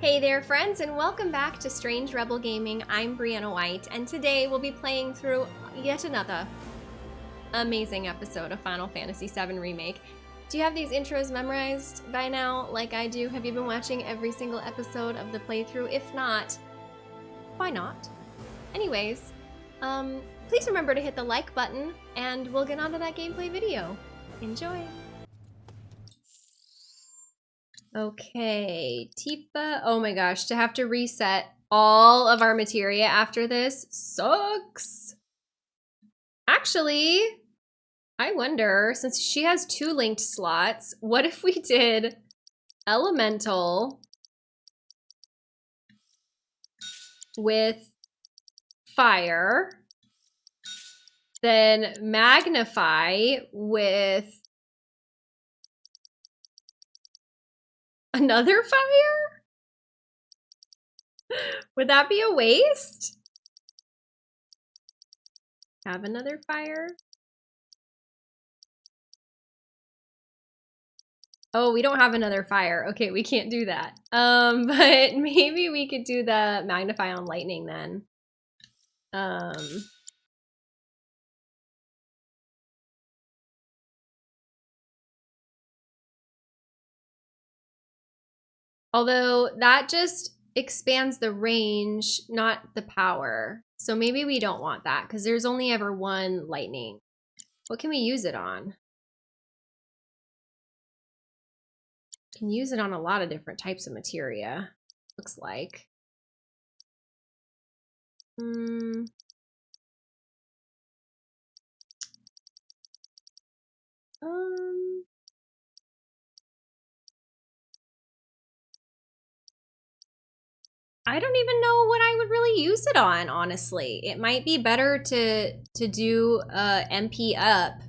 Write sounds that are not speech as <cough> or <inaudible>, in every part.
Hey there friends and welcome back to Strange Rebel Gaming. I'm Brianna White and today we'll be playing through yet another amazing episode of Final Fantasy VII Remake. Do you have these intros memorized by now like I do? Have you been watching every single episode of the playthrough? If not, why not? Anyways, um, please remember to hit the like button and we'll get on to that gameplay video. Enjoy! Okay, Tifa. Oh my gosh, to have to reset all of our materia after this sucks. Actually, I wonder, since she has two linked slots, what if we did elemental with fire, then magnify with Another <laughs> fire? Would that be a waste? Have another fire? Oh, we don't have another fire. Okay, we can't do that. Um, <laughs> but maybe we could do the magnify on lightning then. Um, Although that just expands the range, not the power. So maybe we don't want that because there's only ever one lightning. What can we use it on? Can use it on a lot of different types of materia, looks like. Hmm. Um. I don't even know what I would really use it on, honestly. It might be better to to do uh, MP up.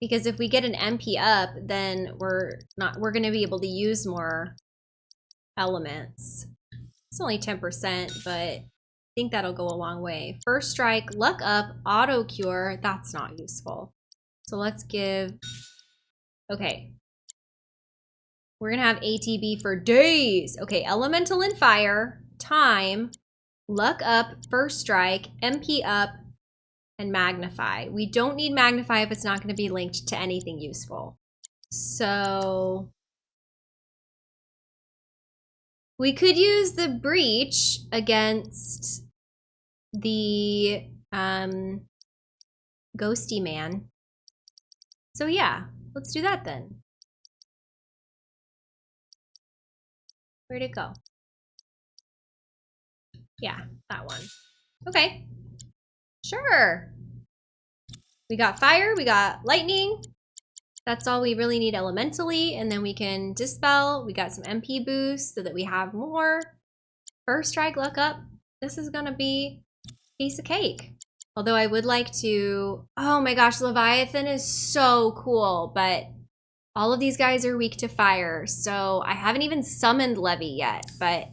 Because if we get an MP up, then we're not we're gonna be able to use more elements. It's only 10%, but I think that'll go a long way. First strike, luck up, auto cure, that's not useful. So let's give, okay, we're gonna have ATB for days. Okay, Elemental and Fire, Time, Luck Up, First Strike, MP Up, and Magnify. We don't need Magnify if it's not gonna be linked to anything useful. So... We could use the Breach against the um, Ghosty Man. So yeah, let's do that then. Where'd it go? Yeah, that one. Okay. Sure. We got fire, we got lightning. That's all we really need elementally, and then we can dispel. We got some MP boost so that we have more. First strike, luck up. This is gonna be piece of cake. Although I would like to, oh my gosh, Leviathan is so cool, but all of these guys are weak to fire, so I haven't even summoned Levy yet, but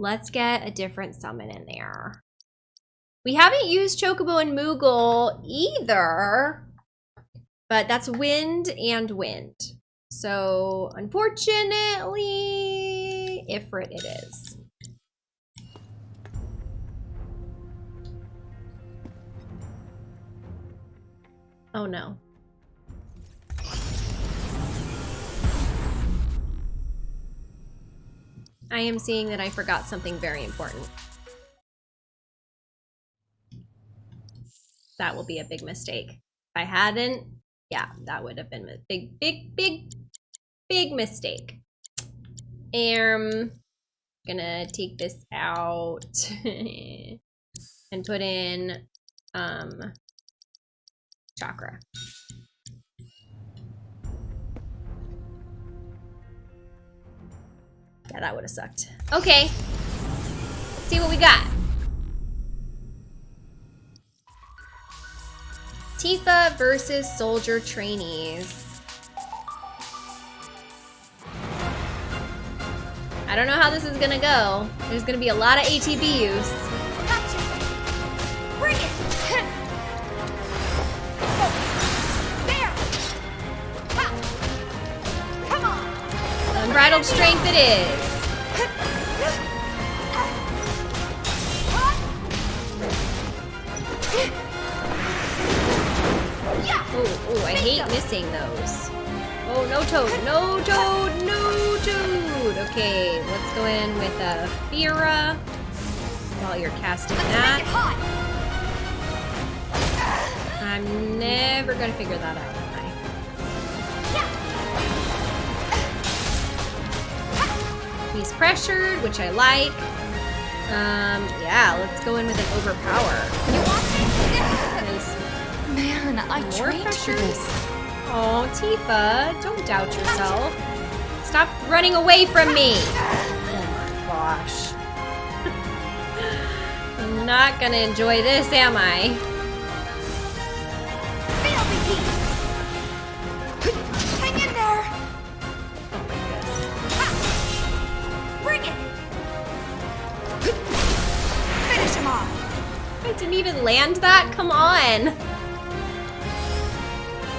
let's get a different summon in there. We haven't used Chocobo and Moogle either, but that's wind and wind. So unfortunately, Ifrit it is. Oh no. I am seeing that I forgot something very important. That will be a big mistake. If I hadn't, yeah, that would have been a big, big, big, big mistake. Um, gonna take this out <laughs> and put in um, chakra. Yeah, that would have sucked. Okay. Let's see what we got. Tifa versus soldier trainees. I don't know how this is gonna go. There's gonna be a lot of ATB use. Unbridled strength it is. Oh, oh, I hate missing those. Oh, no toad, no toad, no toad. Okay, let's go in with a Fira while you're casting that. I'm never gonna figure that out, He's pressured, which I like. Um, yeah, let's go in with an overpower. Man, I trained for this. Oh, Tifa, don't doubt yourself. Stop running away from me. Oh my gosh. <laughs> I'm not gonna enjoy this, am I? Didn't even land that? Come on.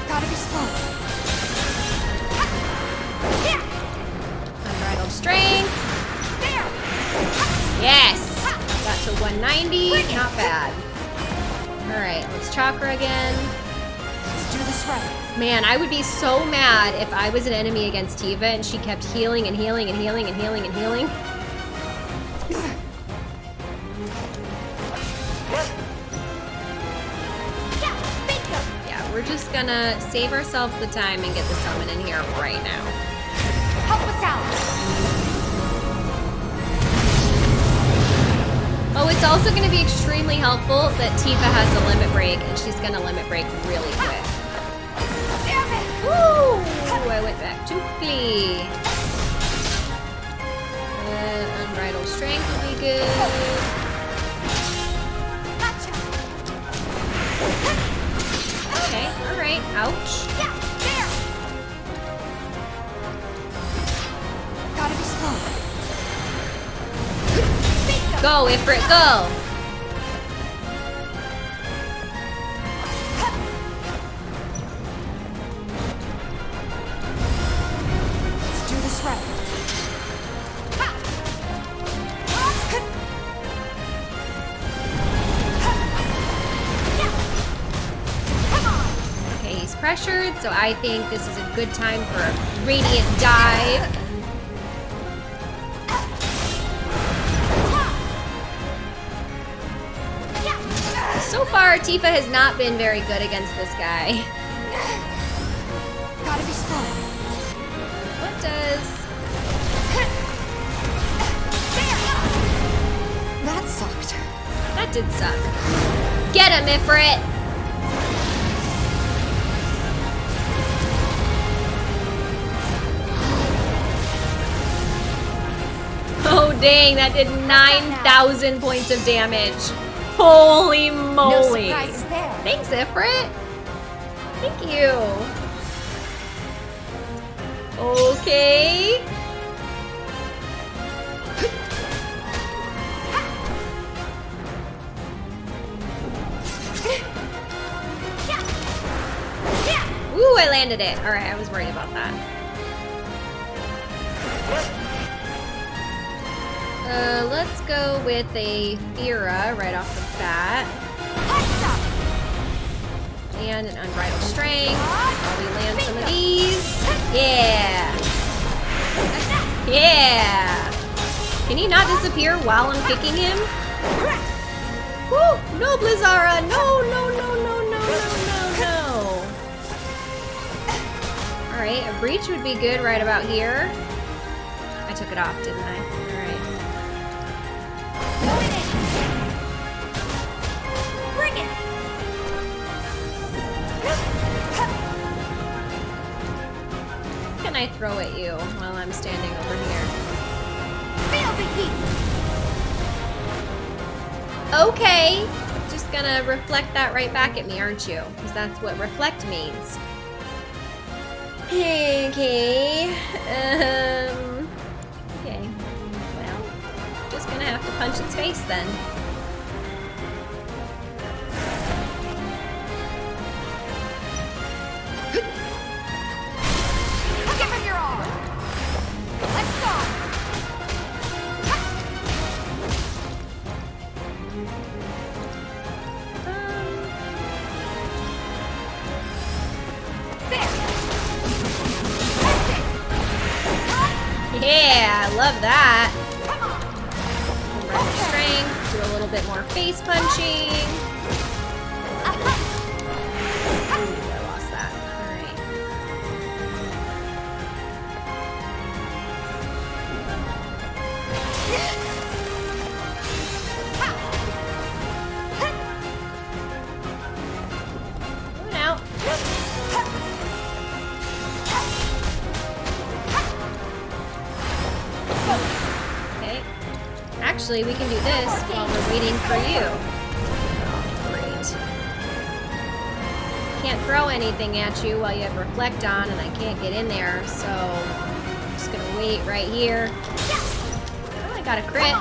Gotta be slow. Unbridled strength. Yes. Got to 190. Not bad. Alright, let's chakra again. Let's do this right. Man, I would be so mad if I was an enemy against Tifa and she kept healing and healing and healing and healing and healing. Just gonna save ourselves the time and get the summon in here right now. Help us out. Oh, it's also gonna be extremely helpful that Tifa has a limit break and she's gonna limit break really quick. Damn it. Woo! I went back too quickly. Uh, unbridled strength will be good. Gotcha. Okay, alright. Ouch. Yeah, there. Gotta be slow. Go, Ifrit, go! So I think this is a good time for a radiant dive. So far, Tifa has not been very good against this guy. Gotta be slow. What does... That sucked. That did suck. Get him, Ifrit! Dang, that did 9,000 points of damage. Holy moly. there. Thanks, Ifrit. Thank you. Okay. Yeah. <laughs> Ooh, I landed it. All right, I was worried about that. Uh, let's go with a Fira right off the bat. And an Unbridled Strength. While we land some of these. Yeah. Yeah. Can he not disappear while I'm kicking him? Woo! No, Blizzara! No, no, no, no, no, no, no, no. Alright, a breach would be good right about here. I took it off, didn't I? Can I throw at you while I'm standing over here? Okay. Just gonna reflect that right back at me, aren't you? Because that's what reflect means. Okay. Um. Okay. Well, just gonna have to punch its face then. At you while you have reflect on, and I can't get in there, so I'm just gonna wait right here. Oh, I got a crit.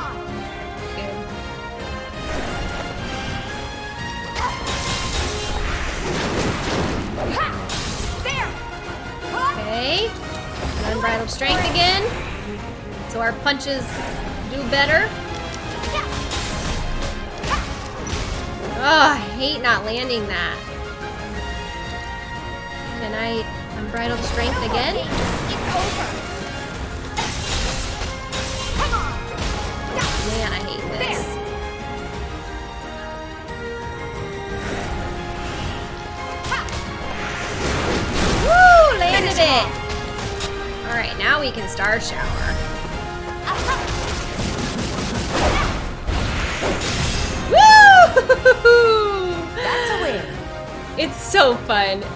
Okay. Unbridled strength again. So our punches do better. Oh, I hate not landing that. Unbridled strength again?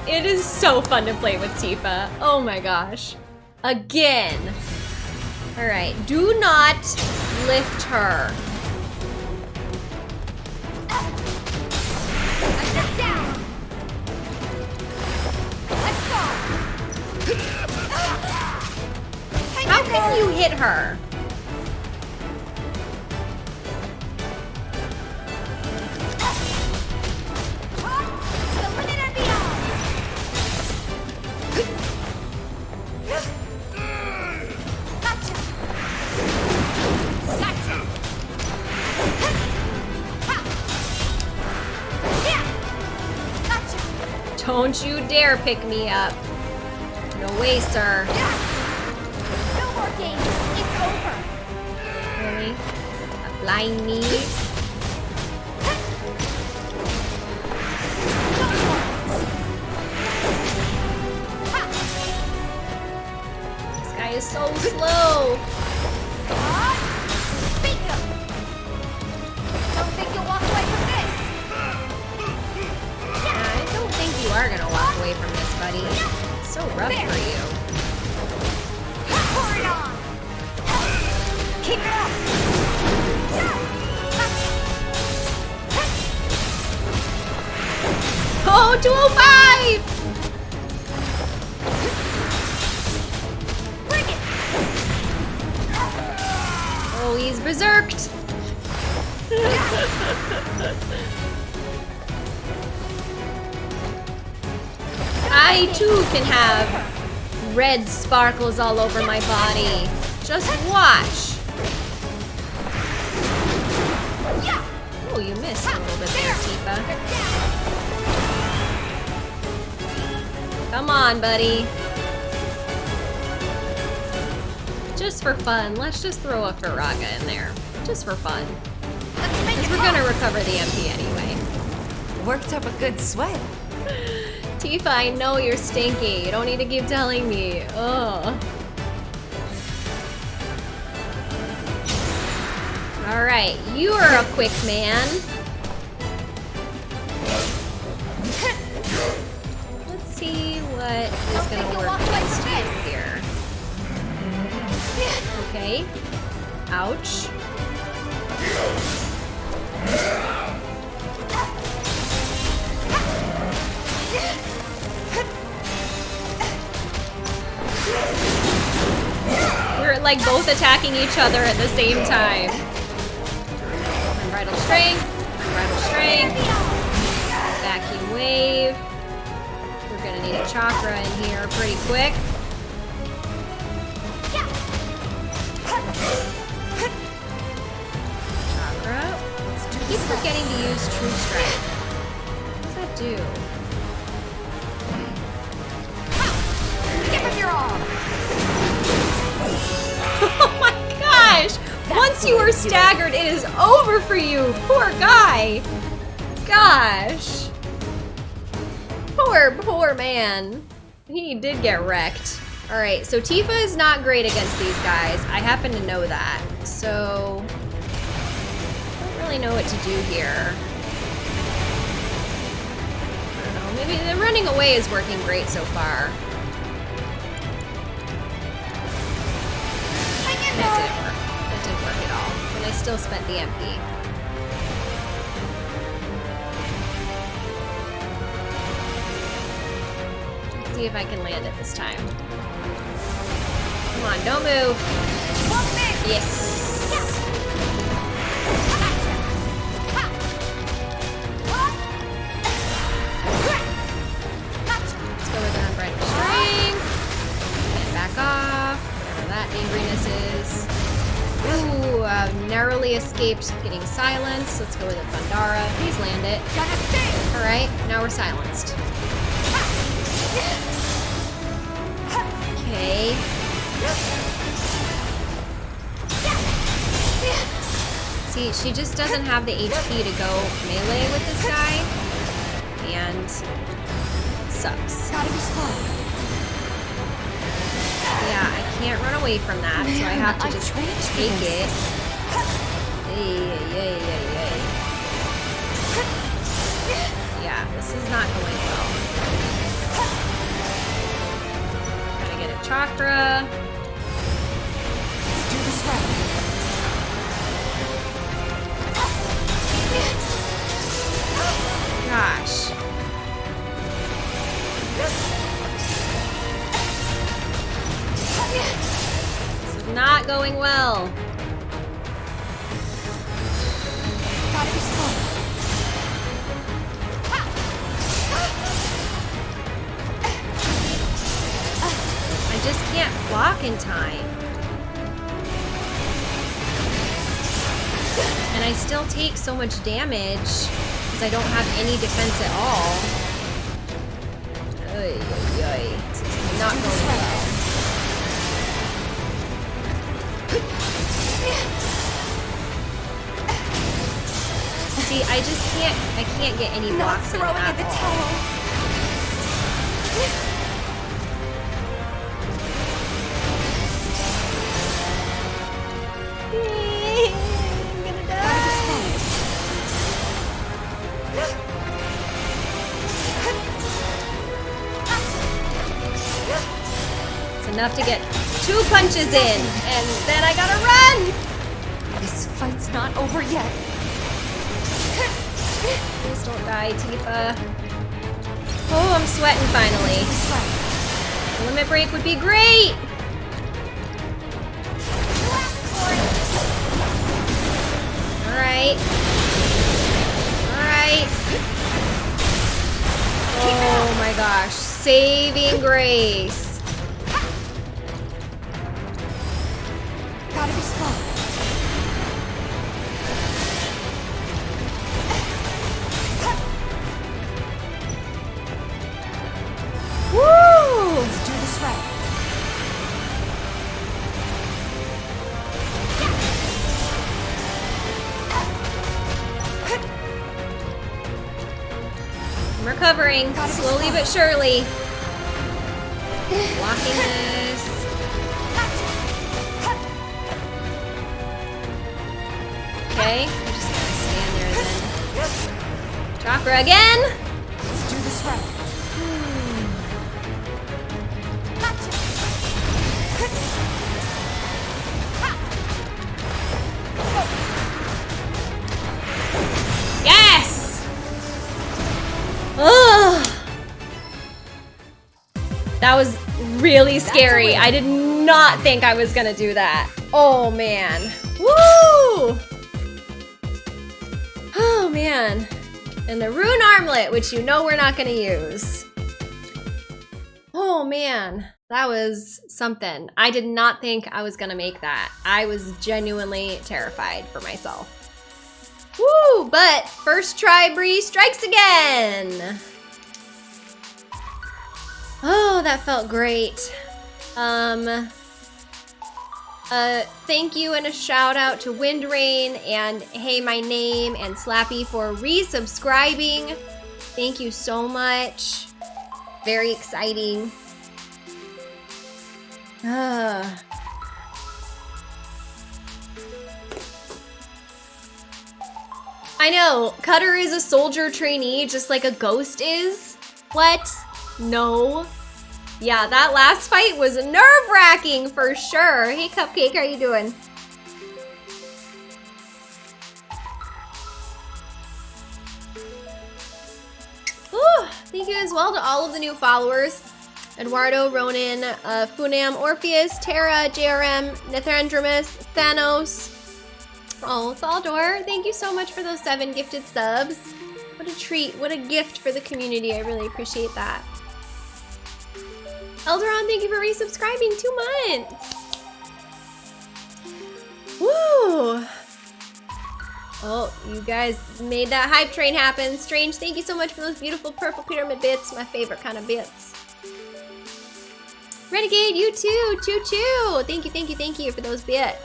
It is so fun to play with Tifa. Oh my gosh. Again. Alright, do not lift her. How can you hit her? Don't you dare pick me up. No way, sir. No more games. It's over. Really? A flying knee? This guy is so slow. Buddy. So rough There. for you. Pour it on. Keep it up. Oh, 205! Can have red sparkles all over my body. Just watch. Oh, you missed a little bit there, Tifa. Come on, buddy. Just for fun, let's just throw a Firaga in there. Just for fun. Because we're gonna recover the MP anyway. Worked up a good sweat. Tifa, I know you're stinky. You don't need to keep telling me. Ugh. Alright, you are a quick man. Let's see what is gonna work walk away against from you this. here. Okay. Ouch. Like both attacking each other at the same time. Unbridled strength, unbridled strength, vacuum wave. We're gonna need a chakra in here pretty quick. Chakra. I keep forgetting to use True Strike. What does that do? Once you are staggered, it is over for you. Poor guy. Gosh. Poor, poor man. He did get wrecked. All right, so Tifa is not great against these guys. I happen to know that. So, I don't really know what to do here. I don't know, maybe the running away is working great so far. That didn't still spent the MP. Let's see if I can land it this time. Come on, don't move. Yes. Let's go with back off. That is. Ooh, uh, narrowly escaped getting silenced. Let's go with a Thundara. Please land it. Alright, now we're silenced. Okay. See, she just doesn't have the HP to go melee with this guy. And sucks. Yeah, I can't run away from that, so I have to just take it. Yay, yay, yay, yay. Yeah, this is not going well. Gotta get a chakra. Let's do this right. Gosh. This is not going well. I just can't block in time. And I still take so much damage because I don't have any defense at all. Ay. This is not going well. See, I just can't, I can't get any Not blocks in throwing at in the towel. I'm gonna die. It's enough to get two punches in, and then I gotta run! This fight's not over yet. Don't die, Tifa. Oh, I'm sweating finally. A limit break would be great! Alright. Alright. Oh my gosh. Saving grace. Surely. <laughs> Blocking this. Okay, I'm just gonna stand there then. Chakra again! Scary. I did not think I was gonna do that. Oh man. Woo! Oh man. And the rune armlet, which you know we're not gonna use. Oh man, that was something. I did not think I was gonna make that. I was genuinely terrified for myself. Woo! But first try Bree strikes again. Oh, that felt great. Um Uh, thank you and a shout out to Windrain and Hey My Name and Slappy for resubscribing. Thank you so much. Very exciting. Ah. I know, Cutter is a soldier trainee just like a ghost is. What? No. Yeah, that last fight was nerve-wracking for sure. Hey, Cupcake, how you doing? Ooh, thank you as well to all of the new followers. Eduardo, Ronan, uh, Funam, Orpheus, Terra, JRM, Nithandromus, Thanos. Oh, Thaldor, thank you so much for those seven gifted subs. What a treat, what a gift for the community. I really appreciate that. Elderon, thank you for resubscribing two months. Woo! Oh, you guys made that hype train happen. Strange, thank you so much for those beautiful purple pyramid bits. My favorite kind of bits. Renegade, you too. Choo choo. Thank you, thank you, thank you for those bits.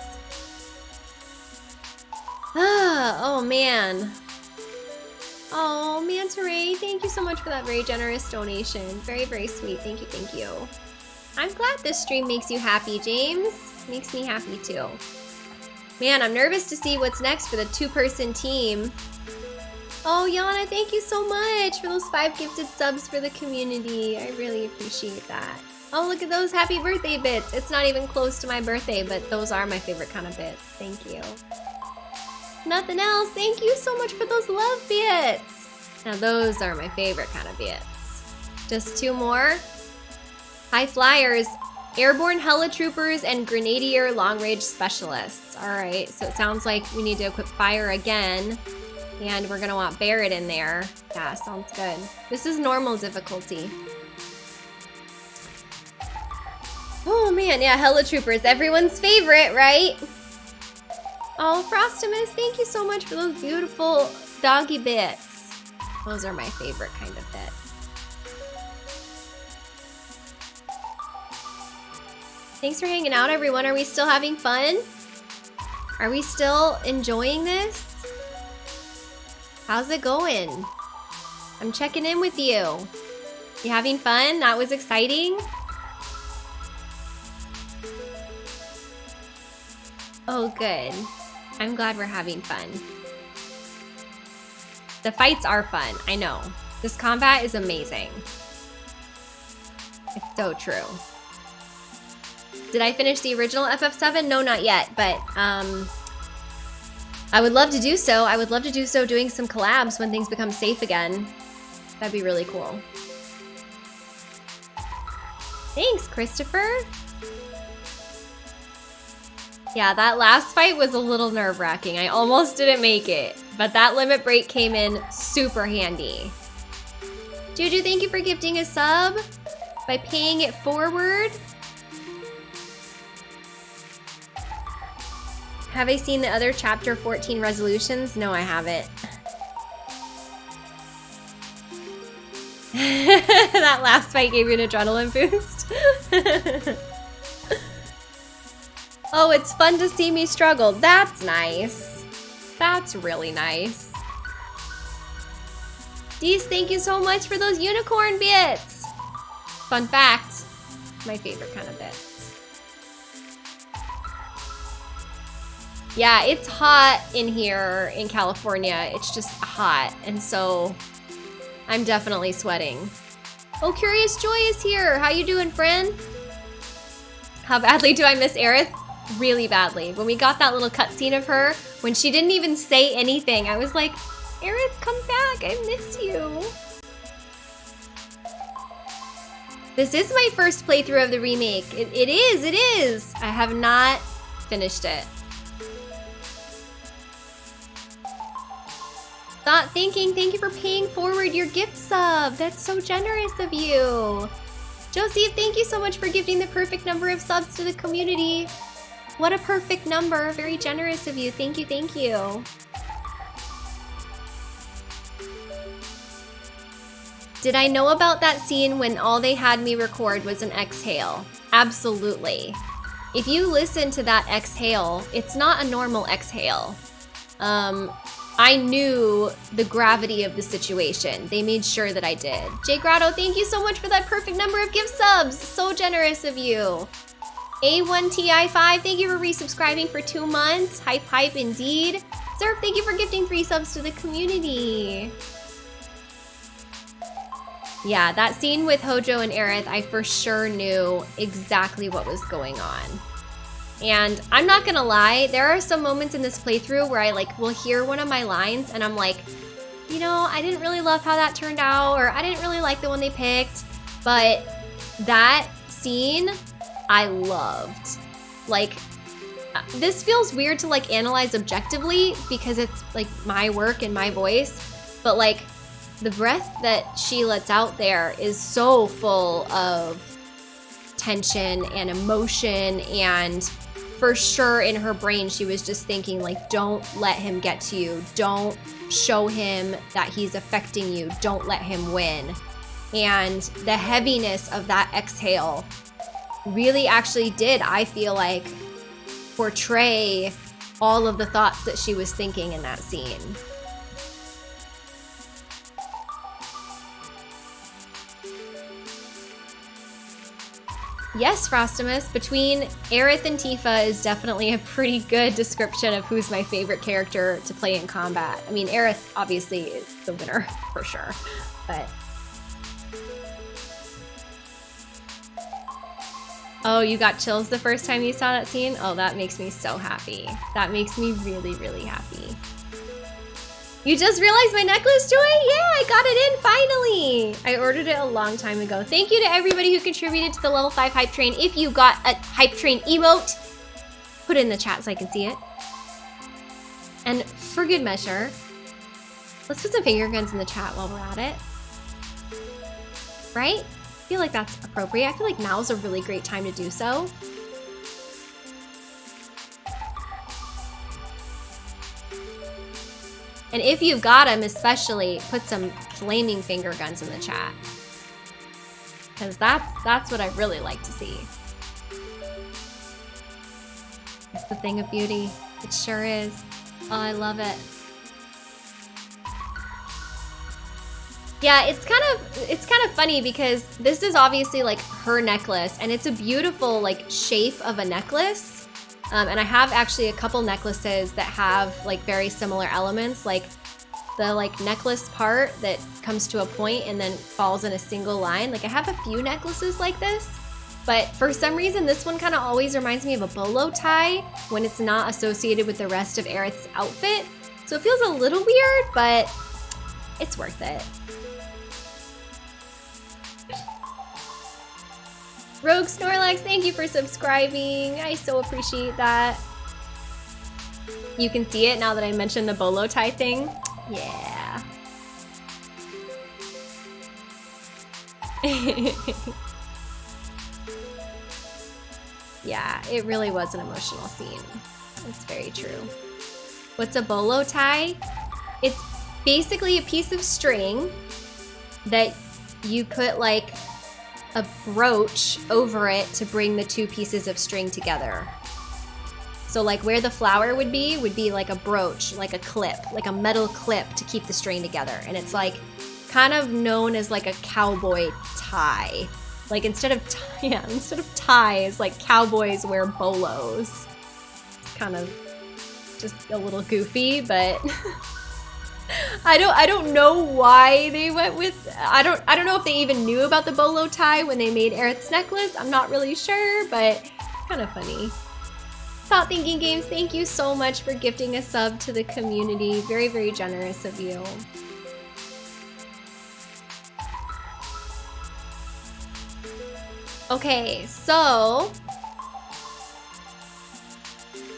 Ah, oh man. Oh, Manta Ray, thank you so much for that very generous donation. Very, very sweet. Thank you, thank you. I'm glad this stream makes you happy, James. Makes me happy too. Man, I'm nervous to see what's next for the two-person team. Oh, Yana, thank you so much for those five gifted subs for the community. I really appreciate that. Oh, look at those happy birthday bits. It's not even close to my birthday, but those are my favorite kind of bits. Thank you. Nothing else. Thank you so much for those love bits. Now those are my favorite kind of bits. Just two more. High flyers, airborne helitroopers, and grenadier long-range specialists. All right, so it sounds like we need to equip fire again. And we're gonna want Barret in there. Yeah, sounds good. This is normal difficulty. Oh man, yeah, helitroopers, everyone's favorite, right? Oh, Frostimus, thank you so much for those beautiful doggy bits. Those are my favorite kind of bit. Thanks for hanging out, everyone. Are we still having fun? Are we still enjoying this? How's it going? I'm checking in with you. You having fun? That was exciting? Oh, good. I'm glad we're having fun. The fights are fun, I know. This combat is amazing. It's so true. Did I finish the original FF7? No, not yet, but um, I would love to do so. I would love to do so doing some collabs when things become safe again. That'd be really cool. Thanks, Christopher. Yeah, that last fight was a little nerve-wracking. I almost didn't make it, but that limit break came in super handy. Juju, thank you for gifting a sub by paying it forward. Have I seen the other chapter 14 resolutions? No, I haven't. <laughs> that last fight gave you an adrenaline boost. <laughs> oh, it's fun to see me struggle. That's nice. That's really nice. Dees, thank you so much for those unicorn bits. Fun fact, my favorite kind of bit. Yeah, it's hot in here in California. It's just hot. And so I'm definitely sweating. Oh, Curious Joy is here. How you doing, friend? How badly do I miss Aerith? Really badly. When we got that little cutscene of her, when she didn't even say anything, I was like, Aerith, come back. I miss you. This is my first playthrough of the remake. It, it is, it is. I have not finished it. Thought thinking, thank you for paying forward your gift sub. That's so generous of you. Josie, thank you so much for gifting the perfect number of subs to the community. What a perfect number. Very generous of you. Thank you, thank you. Did I know about that scene when all they had me record was an exhale? Absolutely. if you listen to that exhale, it's not a normal exhale. Um, I knew the gravity of the situation. They made sure that I did. Jay Grotto, thank you so much for that perfect number of gift subs. So generous of you. A1TI5, thank you for resubscribing for two months. Hype, hype, indeed. Surf, thank you for gifting three subs to the community. Yeah, that scene with Hojo and Aerith, I for sure knew exactly what was going on. And I'm not gonna lie, there are some moments in this playthrough where I like will hear one of my lines and I'm like, you know, I didn't really love how that turned out, or I didn't really like the one they picked, but that scene I loved. Like, uh, this feels weird to like analyze objectively because it's like my work and my voice, but like the breath that she lets out there is so full of tension and emotion and for sure in her brain she was just thinking like don't let him get to you. Don't show him that he's affecting you. Don't let him win. And the heaviness of that exhale really actually did i feel like portray all of the thoughts that she was thinking in that scene Yes, Frostimus, between Aerith and Tifa is definitely a pretty good description of who's my favorite character to play in combat. I mean, Aerith obviously is the winner <laughs> for sure, but... Oh, you got chills the first time you saw that scene? Oh, that makes me so happy. That makes me really, really happy. You just realized my necklace, Joy? Yeah, I got it in finally. I ordered it a long time ago. Thank you to everybody who contributed to the level 5 hype train. If you got a hype train emote, put it in the chat so I can see it. And for good measure, let's put some finger guns in the chat while we're at it. Right? Feel like that's appropriate. I feel like now is a really great time to do so. And if you've got them, especially, put some flaming finger guns in the chat. Because that's, that's what I really like to see. It's the thing of beauty. It sure is. Oh, I love it. Yeah, it's kind of it's kind of funny because this is obviously like her necklace and it's a beautiful like shape of a necklace. Um, and I have actually a couple necklaces that have like very similar elements, like the like necklace part that comes to a point and then falls in a single line. Like I have a few necklaces like this, but for some reason this one kind of always reminds me of a bolo tie when it's not associated with the rest of Aerith's outfit. So it feels a little weird, but it's worth it. Rogue Snorlax, thank you for subscribing. I so appreciate that. You can see it now that I mentioned the bolo tie thing. Yeah. <laughs> yeah, it really was an emotional scene. It's very true. What's a bolo tie? It's basically a piece of string that you put like a brooch over it to bring the two pieces of string together. So like where the flower would be, would be like a brooch, like a clip, like a metal clip to keep the string together. And it's like kind of known as like a cowboy tie. Like instead of, <laughs> yeah, instead of ties, like cowboys wear bolos. Kind of just a little goofy, but <laughs> I don't I don't know why they went with I don't I don't know if they even knew about the bolo tie when they made Aerith's necklace. I'm not really sure, but kind of funny. Thought Thinking Games, thank you so much for gifting a sub to the community. Very, very generous of you. Okay, so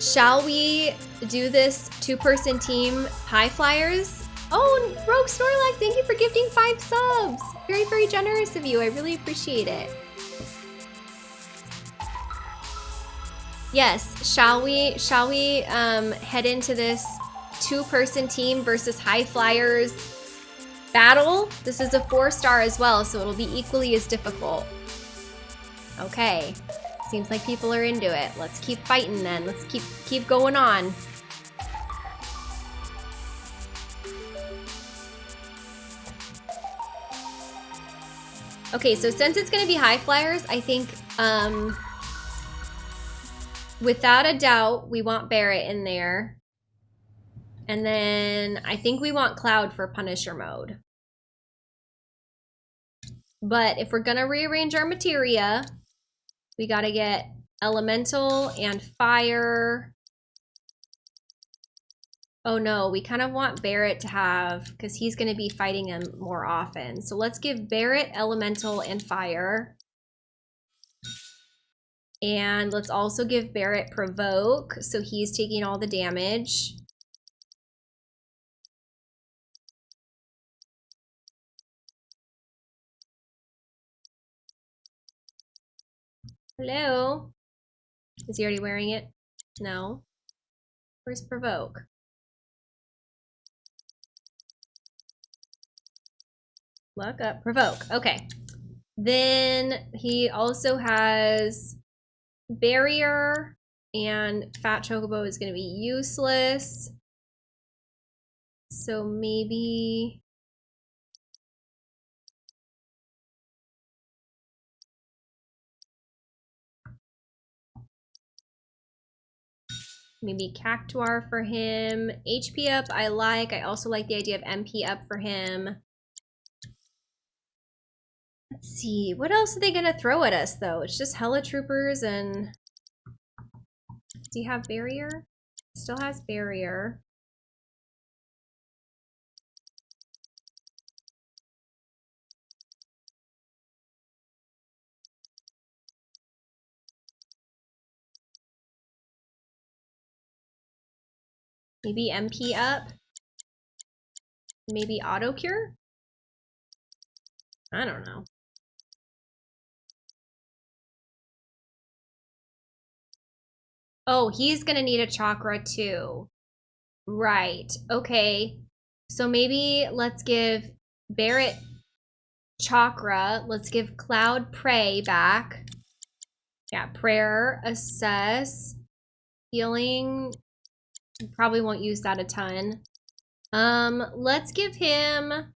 shall we do this two-person team high flyers? Oh, Rogue Snorlax, thank you for gifting five subs. Very, very generous of you. I really appreciate it. Yes, shall we shall we um, head into this two-person team versus high flyers battle? This is a four star as well, so it'll be equally as difficult. Okay. Seems like people are into it. Let's keep fighting then. Let's keep keep going on. Okay, so since it's gonna be high flyers, I think um without a doubt we want Barret in there. And then I think we want Cloud for Punisher mode. But if we're gonna rearrange our materia, we gotta get elemental and fire. Oh no, we kind of want Barret to have, because he's gonna be fighting him more often. So let's give Barret elemental and fire. And let's also give Barret provoke, so he's taking all the damage. Hello? Is he already wearing it? No. Where's provoke? Look up provoke. Okay. Then he also has barrier and fat chocobo is going to be useless. So maybe maybe Cactuar for him. HP up I like. I also like the idea of MP up for him. Let's see. What else are they going to throw at us, though? It's just Hella Troopers and... Does he have Barrier? Still has Barrier. Maybe MP up? Maybe auto cure? I don't know. Oh, he's gonna need a chakra too. Right. Okay. So maybe let's give Barret chakra. Let's give Cloud pray back. Yeah, prayer, assess, healing. Probably won't use that a ton. Um, let's give him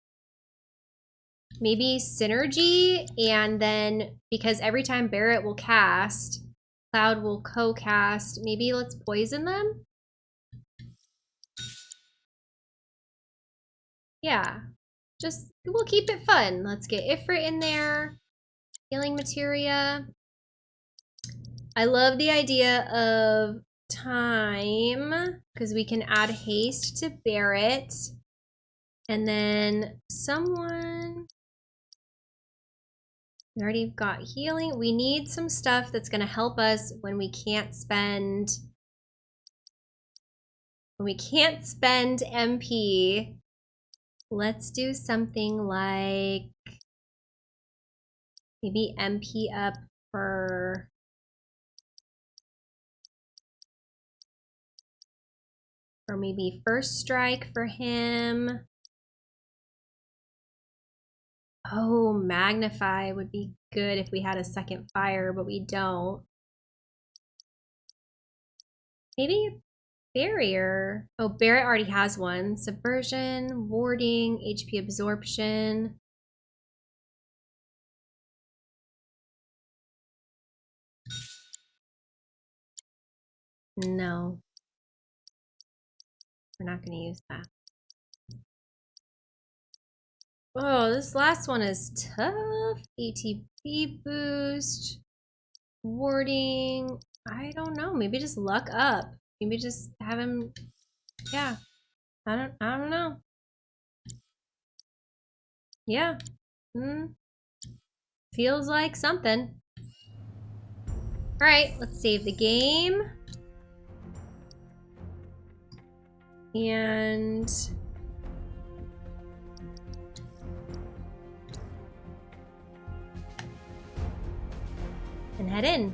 maybe synergy and then because every time Barret will cast, Cloud will co-cast. Maybe let's poison them? Yeah. Just, we'll keep it fun. Let's get Ifrit in there. Healing materia. I love the idea of time because we can add haste to Barret. And then someone we already got healing. We need some stuff that's going to help us when we can't spend... When we can't spend MP. Let's do something like... Maybe MP up for... Or maybe first strike for him. Oh, magnify would be good if we had a second fire, but we don't. Maybe barrier. Oh, Barret already has one. Subversion, warding, HP absorption. No. We're not going to use that. Oh, this last one is tough. ATB boost. Warding. I don't know. Maybe just luck up. Maybe just have him. Yeah. I don't. I don't know. Yeah. Hmm. Feels like something. All right. Let's save the game. And and head in.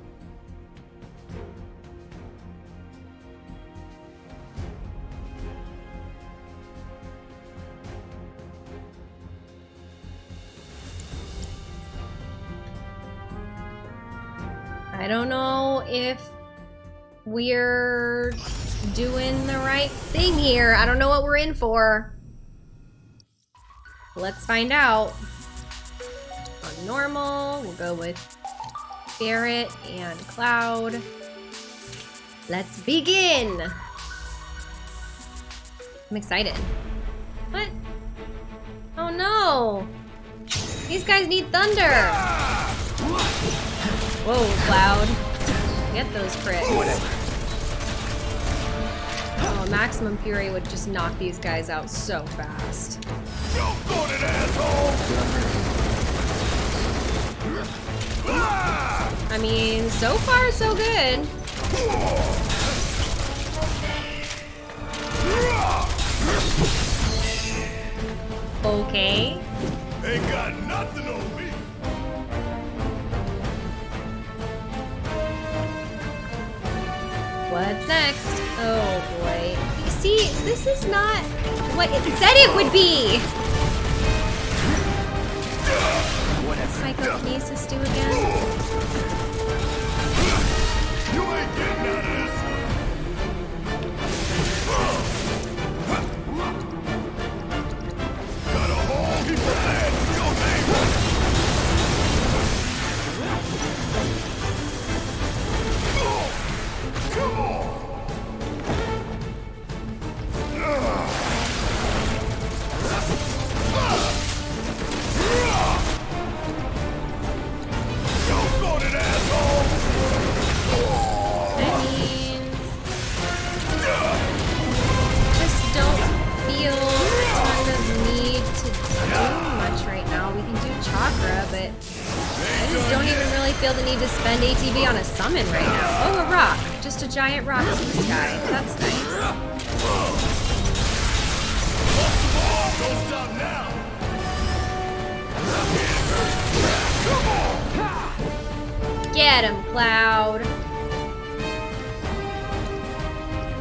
I don't know if we're doing the right thing here. I don't know what we're in for. Let's find out. On normal, we'll go with Barret and Cloud. Let's begin! I'm excited. What? Oh no! These guys need thunder! Whoa, Cloud. Get those crits. Maximum Fury would just knock these guys out so fast. I mean, so far so good. Okay. Ain't got nothing on What's next? Oh boy. You see, this is not what it said it would be! What does psychokinesis do again? You ain't getting out of this. Don't even really feel the need to spend ATB on a summon right now. Oh, a rock. Just a giant rock in the sky. That's nice. Get him, Cloud.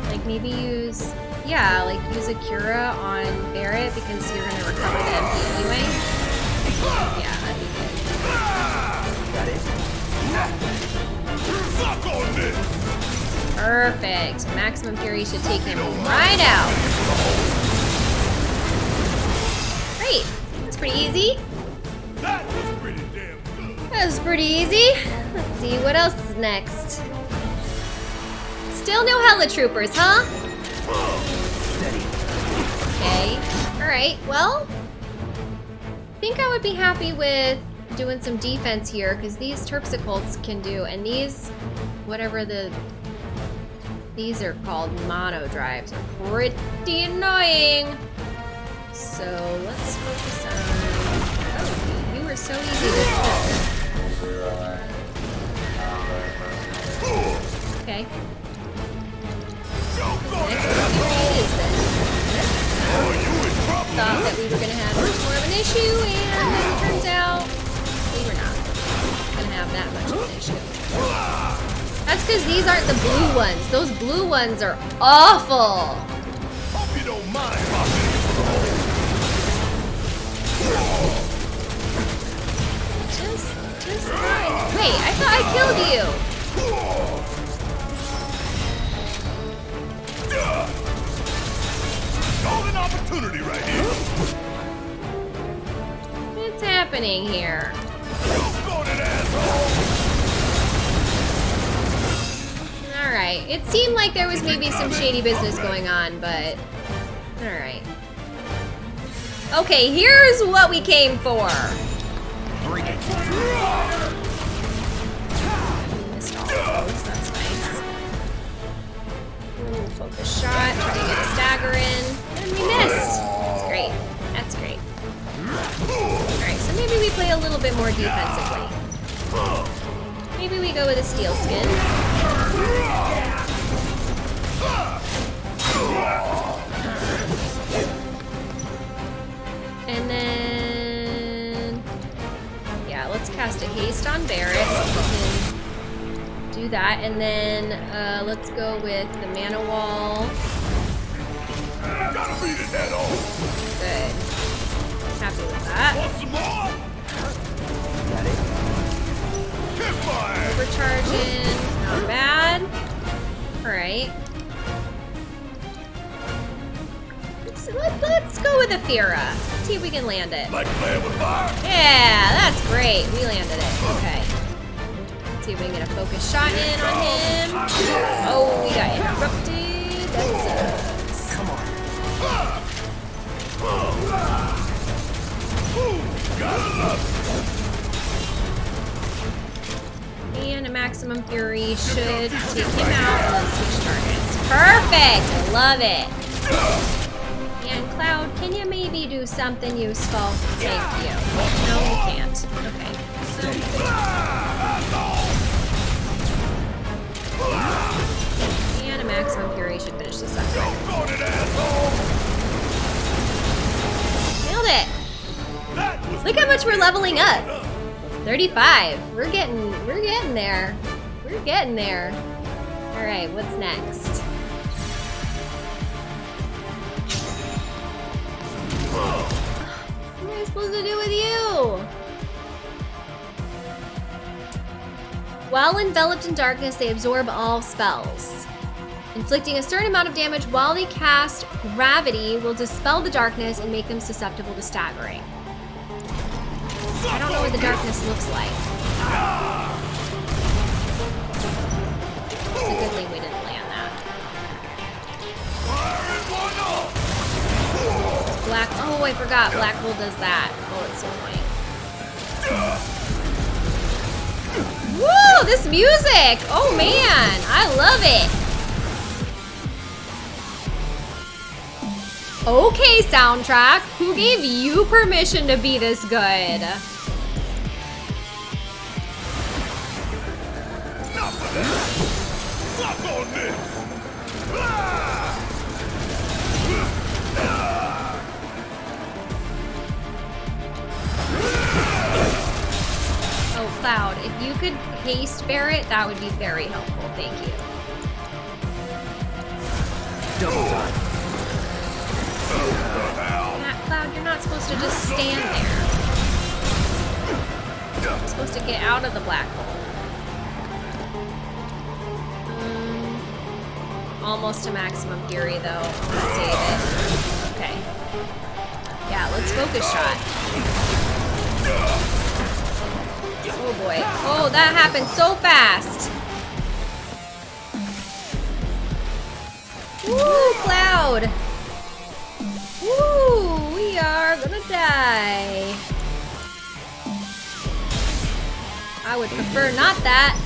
Like maybe use, yeah, like use a Cura on Barret because you're gonna recover the MP anyway. Yeah, Suck on! Perfect. Maximum Fury should take him right out. Great. That's pretty easy. That was pretty damn good. That was pretty easy. Let's see what else is next. Still no Hella Troopers, huh? Okay. Alright, well. I think I would be happy with doing some defense here, because these Terpsicolts can do, and these, whatever the these are called monodrives are pretty annoying. So let's focus on. Oh, you were so easy to. Okay. Thought that we were gonna have much more of an issue, and it turns out have that much of an issue. That's because these aren't the blue ones. Those blue ones are awful. Hope you don't mind Just, just fine. Wait, I thought I killed you. Golden opportunity right here. What's happening here? Alright, it seemed like there was maybe some shady business going on, but... Alright. Okay, here's what we came for. Ooh, focus shot, try to get a stagger in. And we missed! That's great. That's great. Alright, so maybe we play a little bit more defensively. Maybe we go with a steel skin. And then... Yeah, let's cast a haste on Barret. We can do that. And then uh, let's go with the mana wall. Gotta beat it head on. Good. Happy with that. Overcharging. Not bad. Alright. Let's, let, let's go with Athera. See if we can land it. Like playing with fire? Yeah, that's great. We landed it. Okay. Let's see if we can get a focus shot in on him. Oh, we got interrupted. That sucks. Come on. Gotta love And a maximum fury should take him out switch targets. Perfect! I love it. And Cloud, can you maybe do something useful? Thank you. No, you can't. Okay. And a maximum fury should finish this up. Nailed it! Look how much we're leveling up. 35. We're getting we're getting there. We're getting there. Alright, what's next? What am I supposed to do with you? While enveloped in darkness, they absorb all spells. Inflicting a certain amount of damage while they cast gravity will dispel the darkness and make them susceptible to staggering. I don't know what the darkness looks like. It's a good thing we didn't land that. Fire in one off! Black. Oh, I forgot. Black hole does that. Oh, it's so annoying. Woo! This music! Oh man, I love it. Okay, soundtrack. Who gave you permission to be this good? Oh, Cloud, if you could haste Barret, that would be very helpful. Thank you. Double time. Matt, Cloud, you're not supposed to just stand there. You're supposed to get out of the black hole. Um, almost to maximum fury, though. Gonna save it. Okay. Yeah, let's focus shot. Oh boy. Oh, that happened so fast. Woo, Cloud! Woo! We are gonna die. I would prefer not that.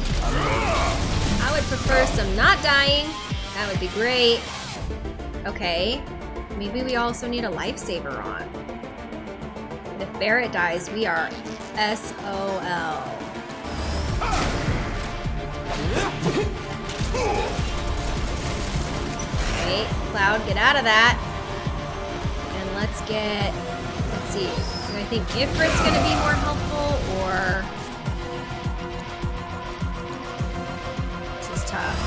I would prefer some not dying. That would be great. Okay. Maybe we also need a lifesaver on. If Barret dies, we are SOL. Okay, Cloud, get out of that. Let's get, let's see. Do I think Ifrit's gonna be more helpful or? This is tough.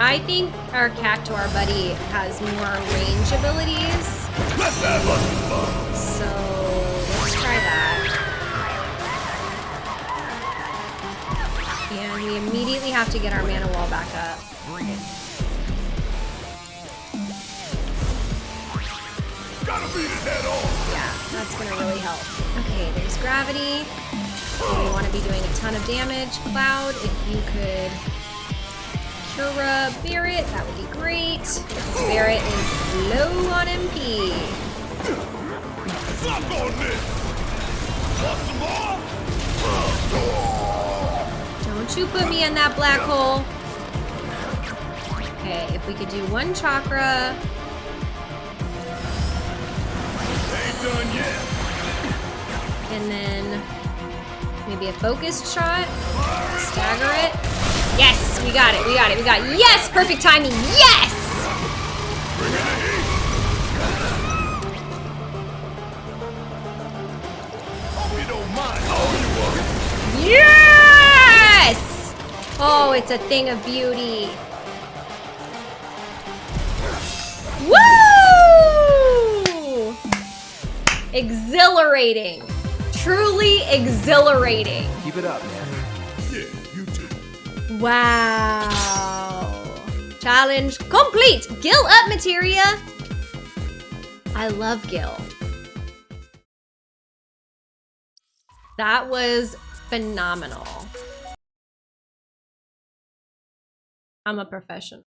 I think our Cactuar buddy has more range abilities, Let's have us some fun! so And we immediately have to get our mana wall back up. Gotta beat it head on! Yeah, that's gonna really help. Okay, there's gravity. We want to be doing a ton of damage. Cloud, if you could Cura Barret, that would be great. Barret is low on MP. Suck on this! Want some more? Don't you put me in that black hole. Okay, if we could do one chakra. Ain't done yet! And then maybe a focused shot. Stagger it. Yes, we got it. We got it. We got it. Yes, perfect timing. Yes! Bring Oh, you are. Yes! It's a thing of beauty. Woo! Exhilarating. Truly exhilarating. Keep it up, man. Yeah, you too. Wow. Challenge complete. Gil up, materia. I love Gil. That was phenomenal. I'm a professional.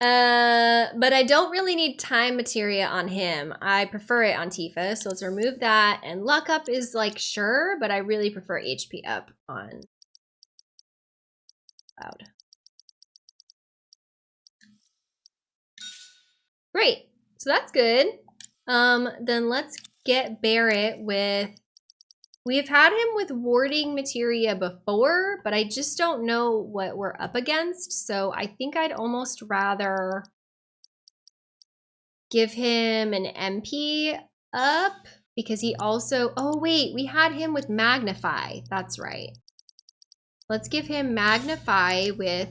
Uh, but I don't really need time materia on him. I prefer it on Tifa, so let's remove that. And luck up is like sure, but I really prefer HP up on Cloud. Great, so that's good. Um, then let's get Barret with. We've had him with warding materia before, but I just don't know what we're up against. So I think I'd almost rather give him an MP up because he also. Oh, wait, we had him with Magnify. That's right. Let's give him Magnify with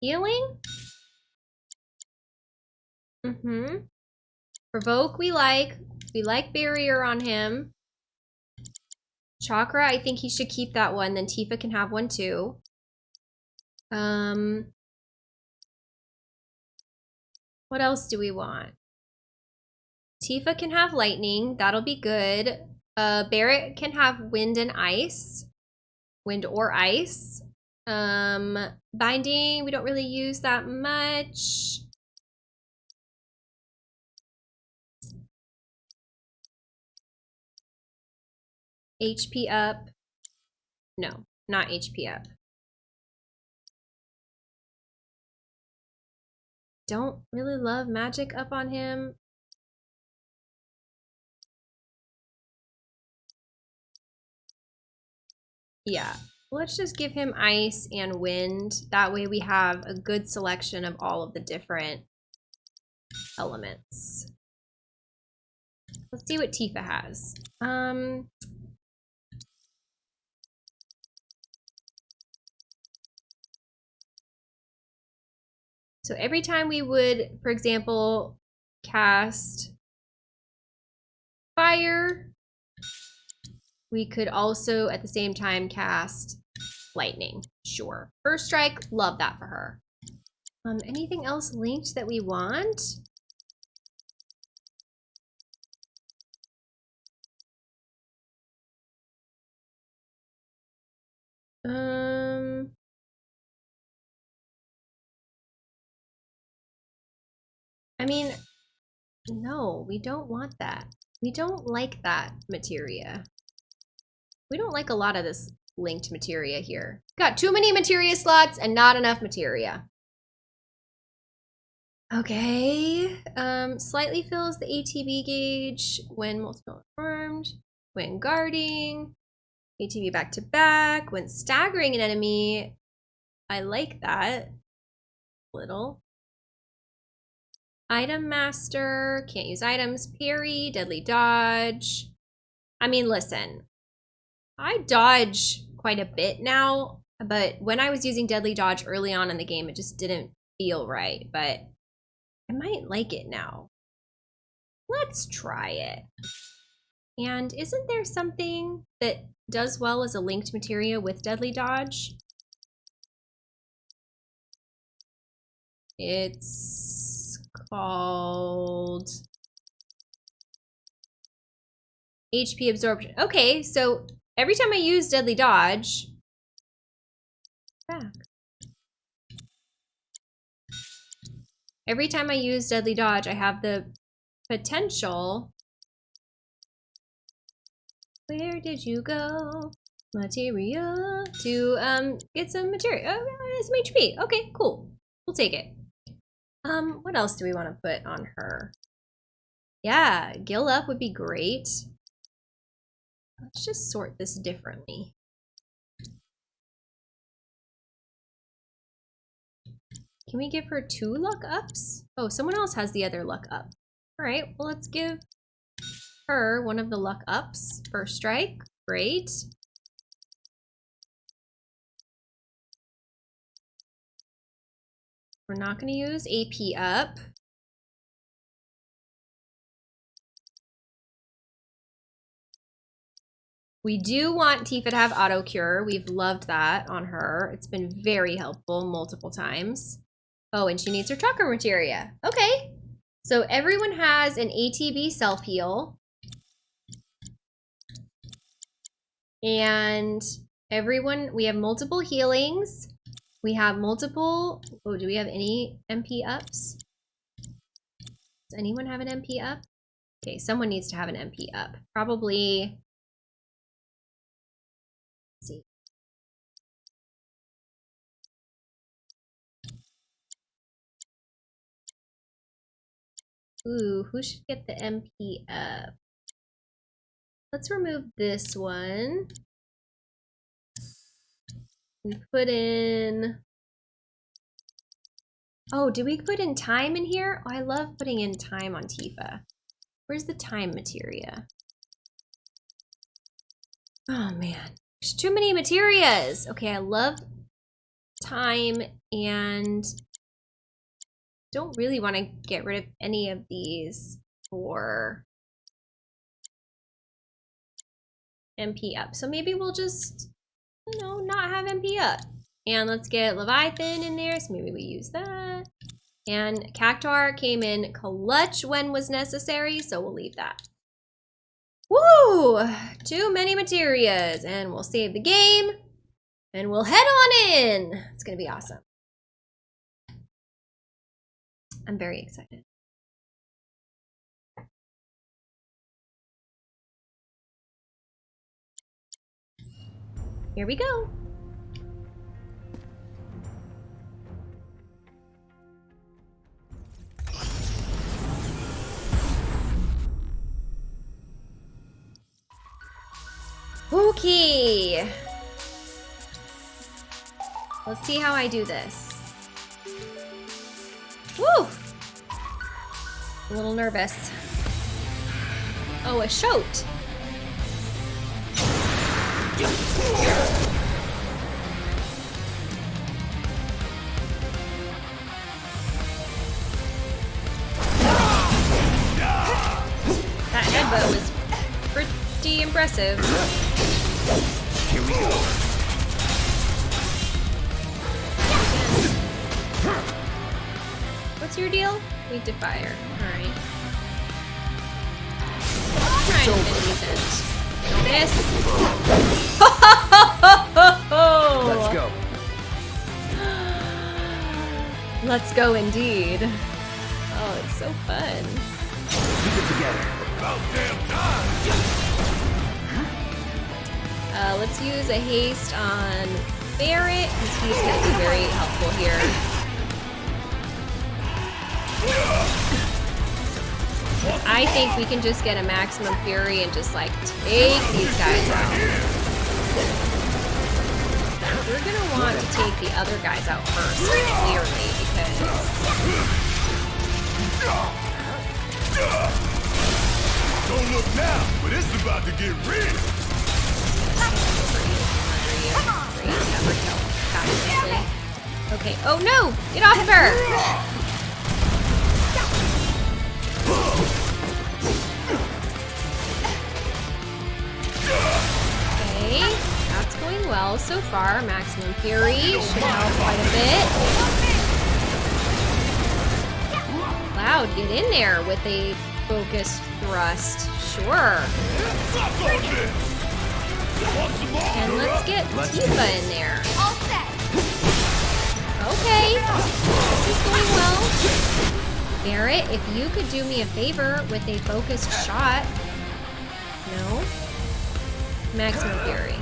healing. Mm-hmm. Provoke we like. We like barrier on him. Chakra, I think he should keep that one. Then Tifa can have one too. Um, what else do we want? Tifa can have lightning. That'll be good. Uh, Barret can have wind and ice. Wind or ice. Um, binding, we don't really use that much. HP up. No, not HP up. Don't really love magic up on him. Yeah, let's just give him ice and wind. That way we have a good selection of all of the different elements. Let's see what Tifa has. Um, So every time we would, for example, cast fire, we could also at the same time cast lightning. Sure. First strike, love that for her. Um, anything else linked that we want? Um, I mean, no, we don't want that. We don't like that materia. We don't like a lot of this linked materia here. Got too many materia slots and not enough materia. Okay, um, slightly fills the ATB gauge when multiple armed, when guarding, ATB back to back, when staggering an enemy. I like that. Little. Item master, can't use items, parry, deadly dodge. I mean, listen, I dodge quite a bit now, but when I was using deadly dodge early on in the game, it just didn't feel right, but I might like it now. Let's try it. And isn't there something that does well as a linked materia with deadly dodge? It's called HP absorption. Okay, so every time I use deadly dodge, back. Every time I use deadly dodge, I have the potential. Where did you go? Material to um get some material. Oh, some HP. Okay, cool. We'll take it. Um, what else do we want to put on her? Yeah, Gil up would be great. Let's just sort this differently. Can we give her two luck ups? Oh, someone else has the other luck up. All right, well, let's give her one of the luck ups. First strike, Great. We're not going to use AP up. We do want Tifa to have auto cure. We've loved that on her. It's been very helpful multiple times. Oh, and she needs her chakra materia. Okay. So everyone has an ATB self heal. And everyone, we have multiple healings. We have multiple, oh, do we have any MP ups? Does anyone have an MP up? Okay, someone needs to have an MP up. Probably, see. Ooh, who should get the MP up? Let's remove this one. And put in... Oh, do we put in time in here? Oh, I love putting in time on Tifa. Where's the time materia? Oh man, there's too many materias. Okay, I love time and don't really want to get rid of any of these for MP up. So maybe we'll just, know, not have MP up. And let's get Leviathan in there, so maybe we use that. And Cactuar came in clutch when was necessary, so we'll leave that. Woo! Too many materias, and we'll save the game, and we'll head on in. It's gonna be awesome. I'm very excited. Here we go. Okay. Let's see how I do this. Woo! A little nervous. Oh, a shoat. That headbutt was pretty impressive. Here we go. What's your deal? Weak to fire. Alright. Defend. Don't miss. Let's go. <gasps> Let's go indeed. Oh, it's so fun. Keep it together. About damn time. Uh, let's use a haste on Barret, because he's going to be very helpful here. I think we can just get a maximum fury and just like take these guys out. We're gonna want to take the other guys out first, clearly, because Don't look now, but it's about to get real. Okay. Oh no! Get off of her! Okay, that's going well so far. Maximum Fury should help quite a bit. Cloud, get in there with a focused thrust. Sure. Suck on this. Want some more? And let's get Tifa in there. All set. Okay, this is going well. Barret, if you could do me a favor with a focused shot. No? Maximum Fury.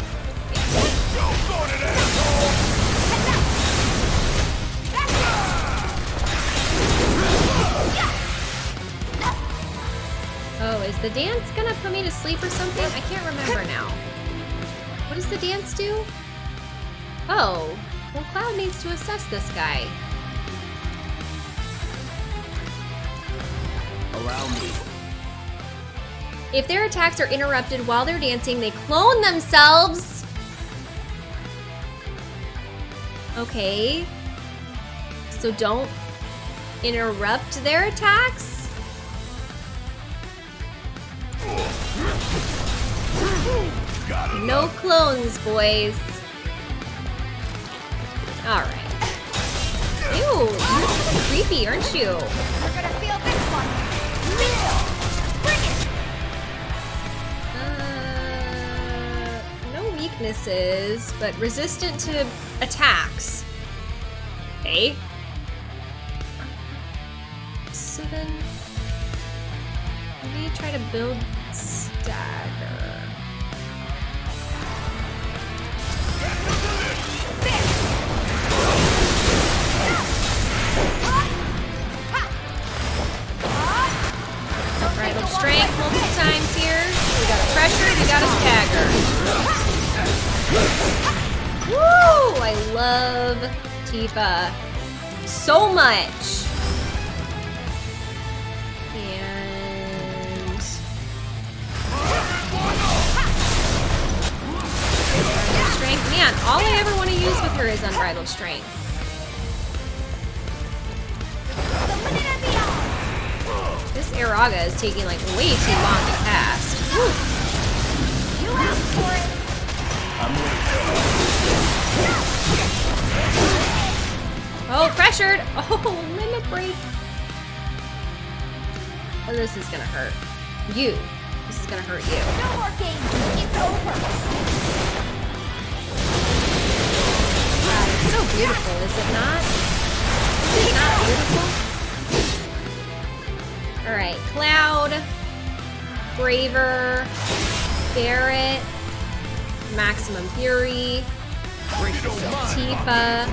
Oh, is the dance gonna put me to sleep or something? I can't remember now. What does the dance do? Oh, well Cloud needs to assess this guy. If their attacks are interrupted while they're dancing, they clone themselves. Okay. So don't interrupt their attacks? No clones, boys. Alright. Ew, you're kind of creepy, aren't you? Uh, no weaknesses, but resistant to attacks. Okay. So then, me try to build stagger. Got a pressure, we got a stagger. Woo! I love Tifa so much. And strength. Man, all I ever want to use with her is unbridled strength. This Araga is taking like way too long to cast. Whew. You asked for it. Oh, pressured! Oh, <laughs> limit break. Oh, this is gonna hurt. You. This is gonna hurt you. No more games. It's over. God, it's so beautiful, is it not? Is it not beautiful? Alright, Cloud, Braver, Barret, Maximum Fury, Tifa,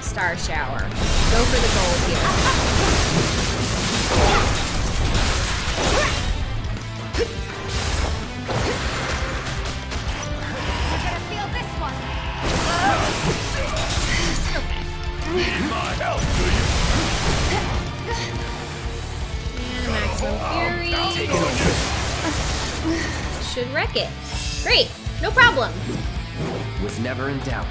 Star Shower. Go for the gold here. We're gonna feel this one. My help, do you? Fury. <laughs> Should wreck it. Great, no problem. Was never in doubt.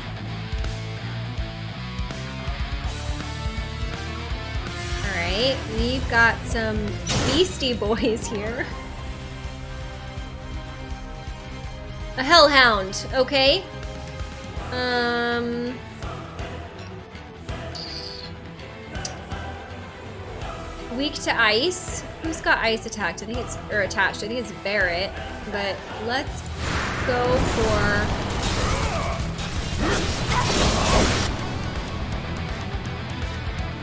Alright, we've got some Beastie Boys here. A Hellhound, okay. Um. Weak to ice. Who's got ice attacked? I think it's or attached. I think it's Barret. But let's go for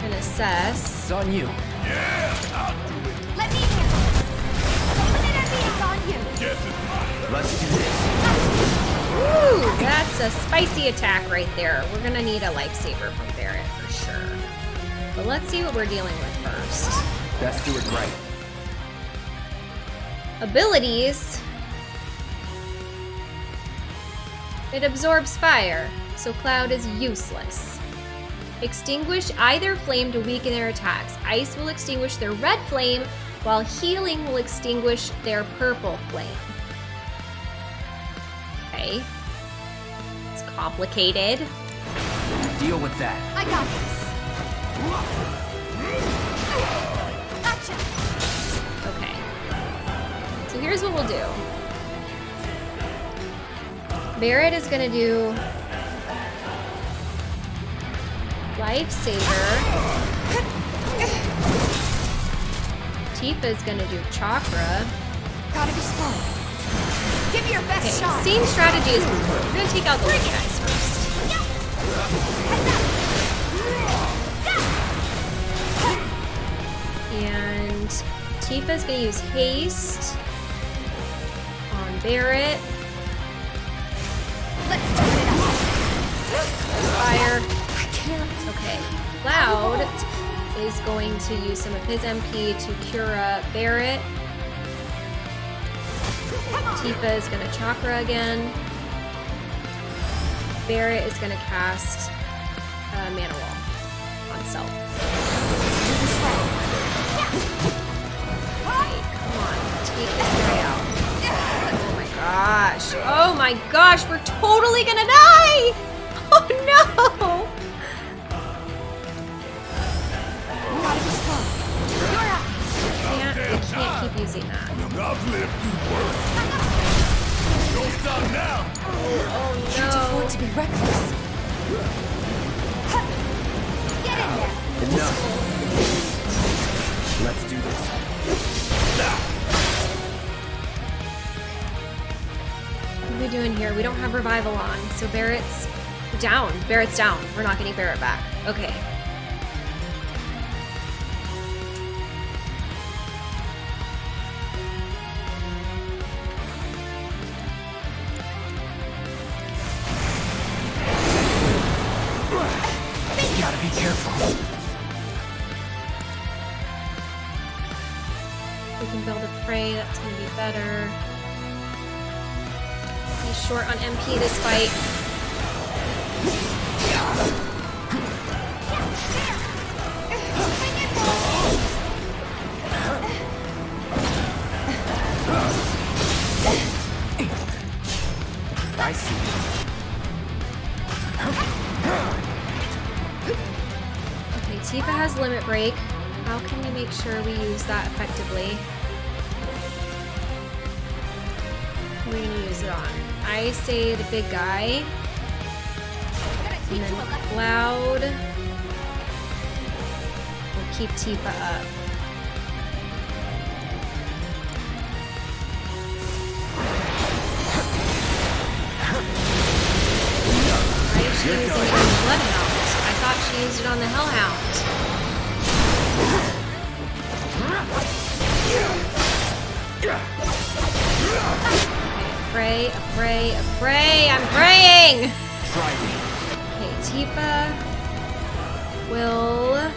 an assess. It's on you. Yeah, I'll do it. Let me handle it. The limit and on you. Guess it's mine. Let's do this. Woo! That's a spicy attack right there. We're gonna need a lifesaver from Barret for sure. But let's see what we're dealing with first. Best do it right. Abilities. It absorbs fire, so Cloud is useless. Extinguish either flame to weaken their attacks. Ice will extinguish their red flame, while healing will extinguish their purple flame. Okay. It's complicated. Deal with that. I got this. Here's what we'll do. Barret is gonna do Lifesaver. Tifa's gonna do Chakra. Gotta be slow. Give me your best Okay, shot. same strategy as before. We're gonna take out the little guys first. And Tifa's gonna use haste on Barret. Let's turn it up. Fire. I can't. Okay. Cloud is going to use some of his MP to cure up Barret. Tifa is gonna chakra again. Barret is gonna cast uh, Mana Wall on self. Come on. take this guy out. Gosh. Oh my gosh, we're totally gonna die! <laughs> Oh no! Be smart. Can't, can't keep using that. I've lived through worse. Don't stop now. Oh no. Can't afford to be reckless. Get in there. Enough. Let's do this. What are we doing here? We don't have revival on, so Barret's down. Barret's down. We're not getting Barret back. Okay. Short on MP this fight. I say the big guy. And then. Cloud will keep Tifa up. Bloodhound? I thought she used it on the Hellhound. Pray, a pray, a pray. I'm praying! Okay, Tifa will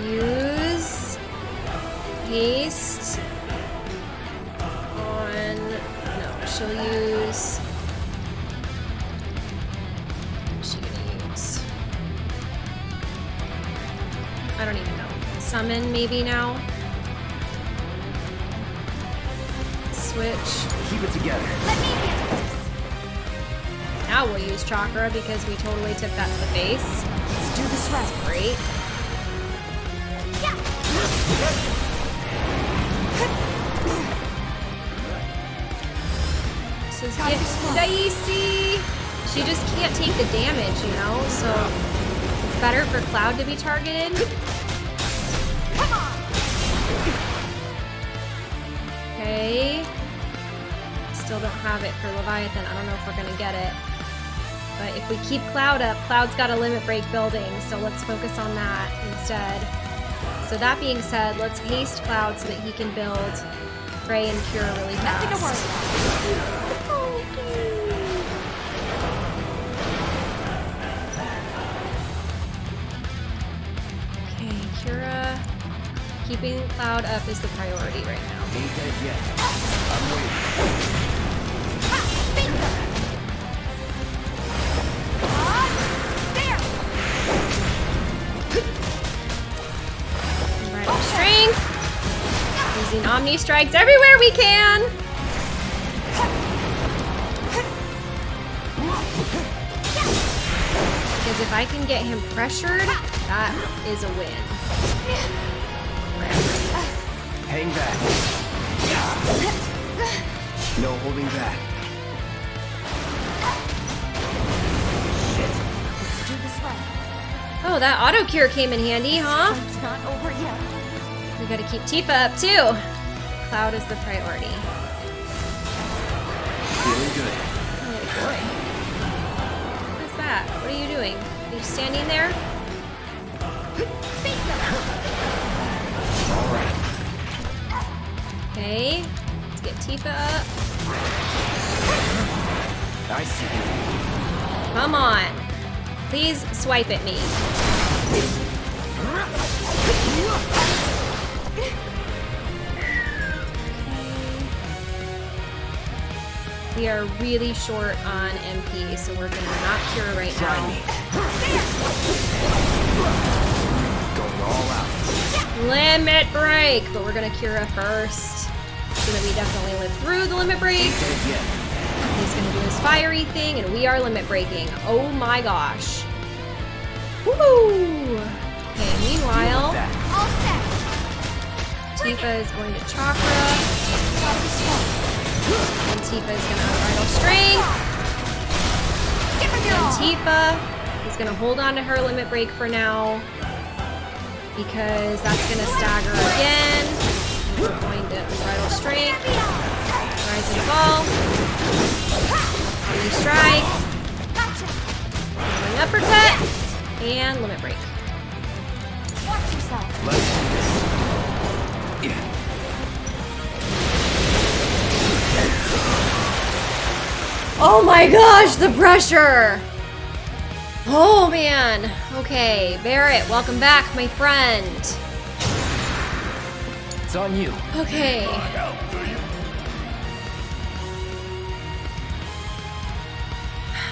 use haste on. No, she'll use. What's she gonna use? I don't even know. Summon maybe now. Switch. Keep it together. Let me handle this. Now we'll use chakra because we totally took that to the face. Let's do this right. Great. This is getting smart. dicey. She just can't take the damage, you know? So it's better for Cloud to be targeted. Still don't have it for Leviathan. I don't know if we're gonna get it. But if we keep Cloud up, Cloud's got a limit break building, so let's focus on that instead. So that being said, let's haste Cloud so that he can build Prey and Cure really fast. Nothing to worry about. Okay, Cura. Keeping Cloud up is the priority right now. Using Strikes everywhere we can. Because if I can get him pressured, that is a win. Hang back. No holding back. Let's do this right. Oh, that auto cure came in handy, huh? It's not over yet. We gotta keep Tifa up too. Cloud is the priority. Feeling good. Oh boy. What's that? What are you doing? Are you standing there? All right. Okay. Let's get Tifa up. I see. you. Come on. Please swipe at me. We are really short on MP, so we're gonna not cure right now. Going all out. Limit break! But we're gonna Cura first. So that we definitely live through the limit break. Ain't dead yet. He's gonna do his fiery thing, and we are limit breaking. Oh my gosh. Woohoo! Okay, meanwhile, All set. Tifa is going to Chakra, and Tifa is gonna Unbridle Strength. Give him your And all. Tifa is gonna hold on to her limit break for now, because that's gonna stagger again. We're going to Unbridle Strength, Rise and Fall, Free Strike. Going uppercut and limit break. Watch yourself. Oh my gosh, the pressure! Oh man. Okay, Barret, welcome back, my friend. It's on you. Okay. Help, do you?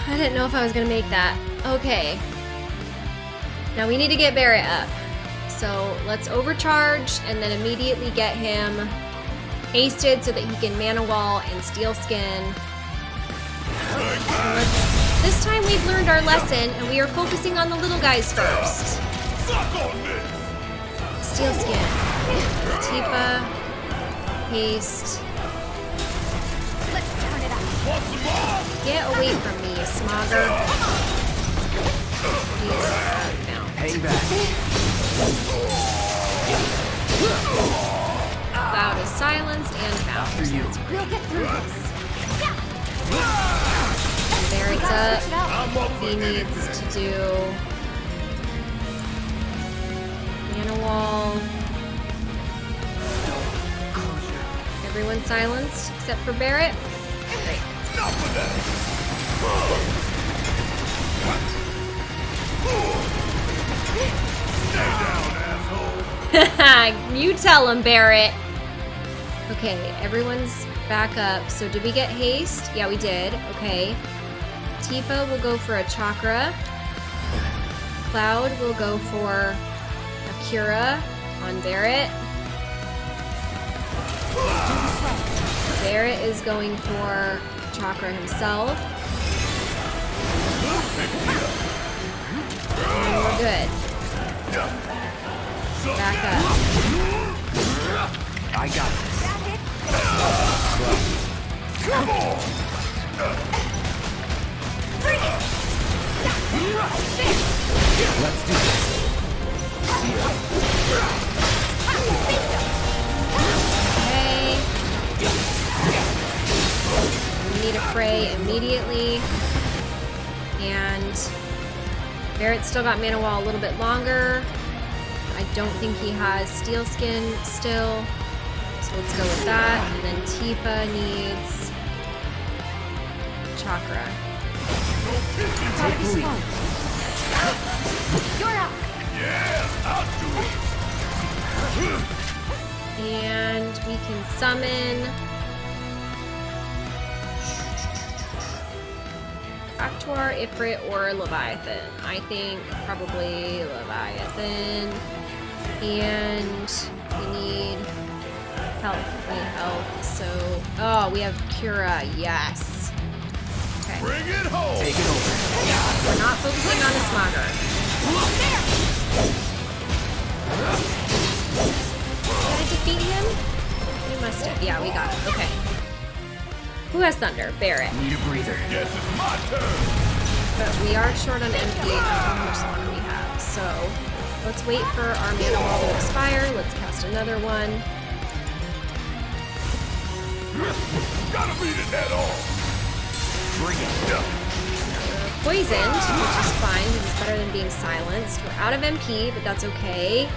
I didn't know if I was gonna make that. Okay. Now we need to get Barret up. So let's overcharge and then immediately get him hasted so that he can mana wall and steel skin. This time we've learned our lesson and we are focusing on the little guys first. Steel skin. Tifa. Haste. Let's turn it up. Want some more? Get away from me, Smogger. He's. Hang back. Silenced and After you. We'll get through this. Barret's Switch up. it. I'm up He needs to do mana wall. Everyone silenced except for Barret. Great. Enough of that! Stay down, asshole! <laughs> you tell him, Barret. Okay, everyone's back up. So did we get haste? Yeah, we did. Okay. Tifa will go for a chakra. Cloud will go for a cura on Barret. Barret is going for chakra himself. And we're good. Back up. I got this. Come on! Let's do this. We need a fray immediately. And Barret's still got mana wall a little bit longer. I don't think he has steel skin still. Let's go with that. And then Tifa needs chakra. You're. Yeah, I'll do it! And we can summon. Cactuar, Ifrit, or Leviathan. I think probably Leviathan. And we need health. We need health. So, oh, we have Cura. Yes. Okay. Bring it home! Take it over. We're not focusing on the Smogger. Look there. Did I defeat him? We must have. Yeah, we got it. Okay. Who has Thunder? Barret. Need a breather. Guess it's my turn! But we are short on MP. I don't how much longer we have. So let's wait for our mana wall to expire. Let's cast another one. Gotta beat it head on! Bring it. We're poisoned, which is fine it's better than being silenced. We're out of MP, but that's okay.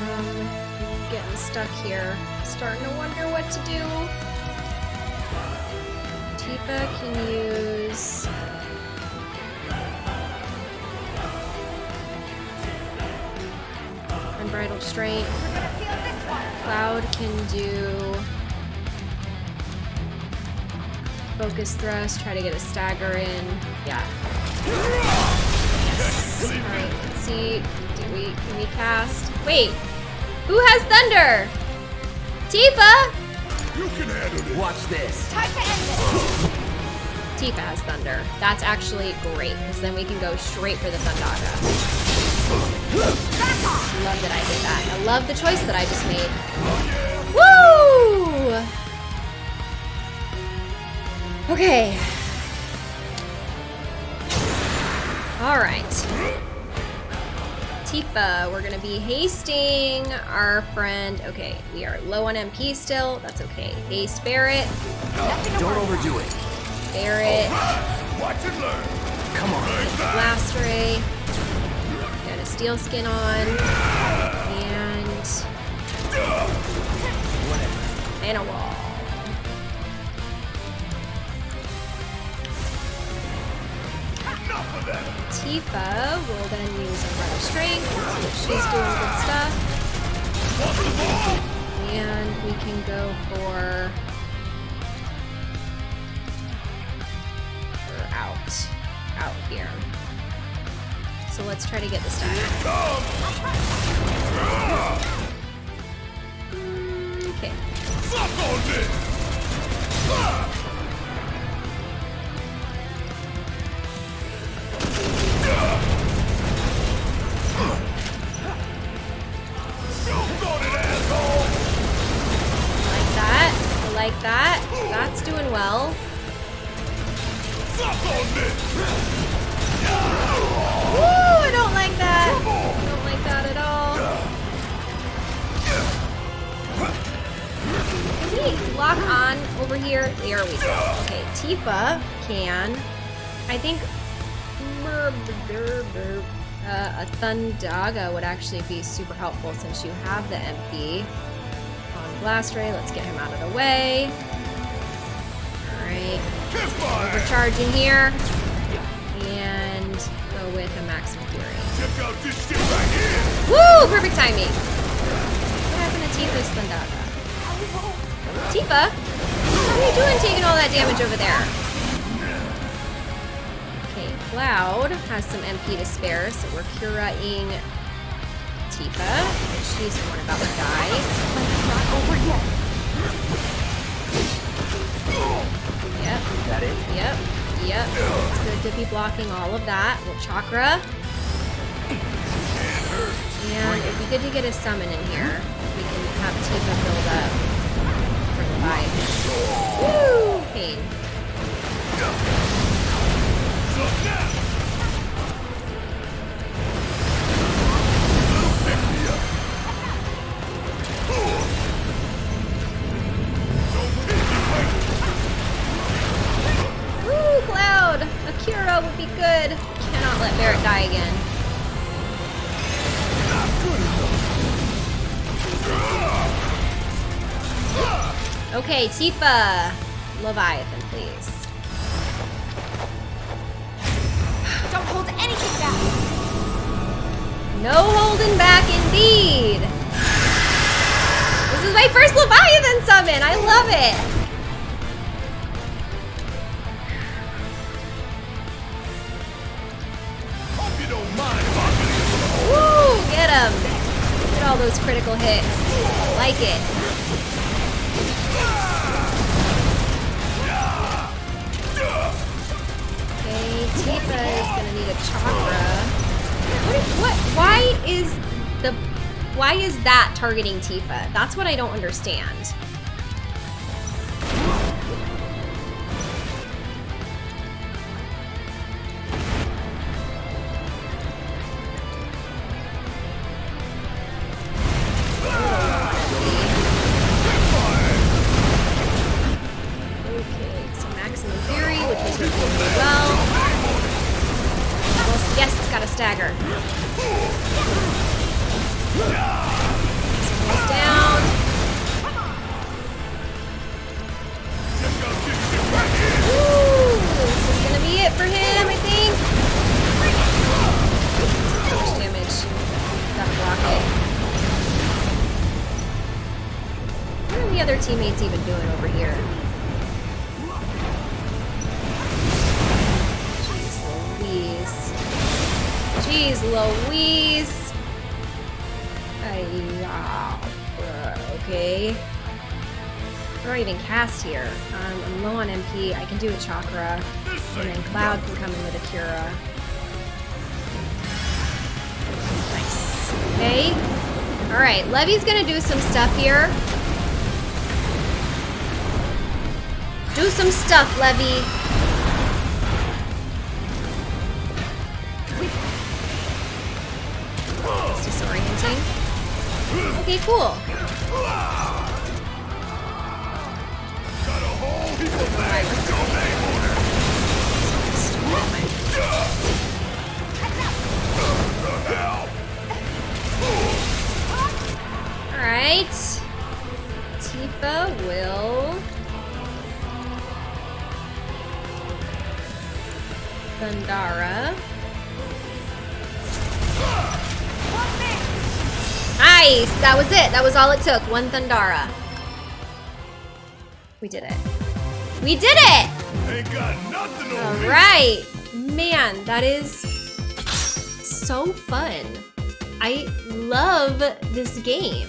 Um, getting stuck here. Starting to wonder what to do. Tifa can use. Unbridled Strength. We're gonna feel this one. Cloud can do focus thrust. Try to get a stagger in. Yeah. Yes. Alright, let's see. Do we can we cast? Wait! Who has thunder? Tifa! You can handle it. Watch this. Time to end this. Tifa has thunder. That's actually great, because then we can go straight for the Thundaga. Love that I did that. I love the choice that I just made. Woo! Okay. Alright. Tifa, we're gonna be hasting our friend. Okay, we are low on MP still. That's okay. Haste Barret. Don't overdo it. Barret. Watch and learn. Come on. Blast Ray. Got a steel skin on. And. And a wall. Tifa will then use a run of strength. She's doing good stuff. And we can go for. We're out. Out here. So let's try to get this done. Okay. Like that. That's doing well. We lock on over here? There we go. Okay, Tifa can. I think uh, a Thundaga would actually be super helpful since you have the MP on Blast Ray. Let's get him out of the way. Alright. Overcharge in here. And go with a Maximum Fury. Woo! Perfect timing. What happened to Tifa's Thundaga? Tifa? How are you doing taking all that damage over there? Okay, Cloud has some MP to spare, so we're Curaing Tifa. She's the one about to die. Not over yet. Yep, That it? yep, yep. It's good to be blocking all of that. Well, Chakra. And it'd be good to get a summon in here. We can have Tifa build up Leviathan. Woo! Pain. Woo, Cloud! A Cura would be good. Cannot let Barret die again. Okay, Tifa. Leviathan, please. Don't hold anything back. No holding back indeed. This is my first Leviathan summon. I love it. Hope you don't mind if I get in Woo! Get him. Get all those critical hits. Like it. Tifa is gonna need a chakra. What, is- what? Why is the? Why is that targeting Tifa? That's what I don't understand. Levy's gonna do some stuff here. Do some stuff, Levy. It's disorienting. Okay, cool. All it took. One Thundara. We did it. We did it! Ain't got nothing. Alright. Man, that is so fun. I love this game.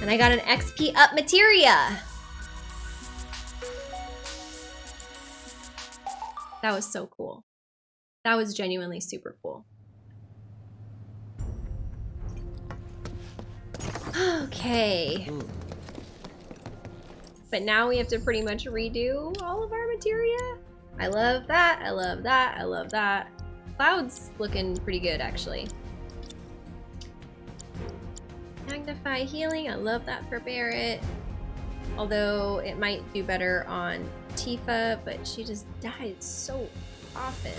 And I got an XP up materia. That was so cool. That was genuinely super cool. Okay. But now we have to pretty much redo all of our materia. I love that. I love that. I love that. Cloud's looking pretty good, actually. Magnify healing. I love that for Barret. Although it might do better on Tifa, but she just dies so often.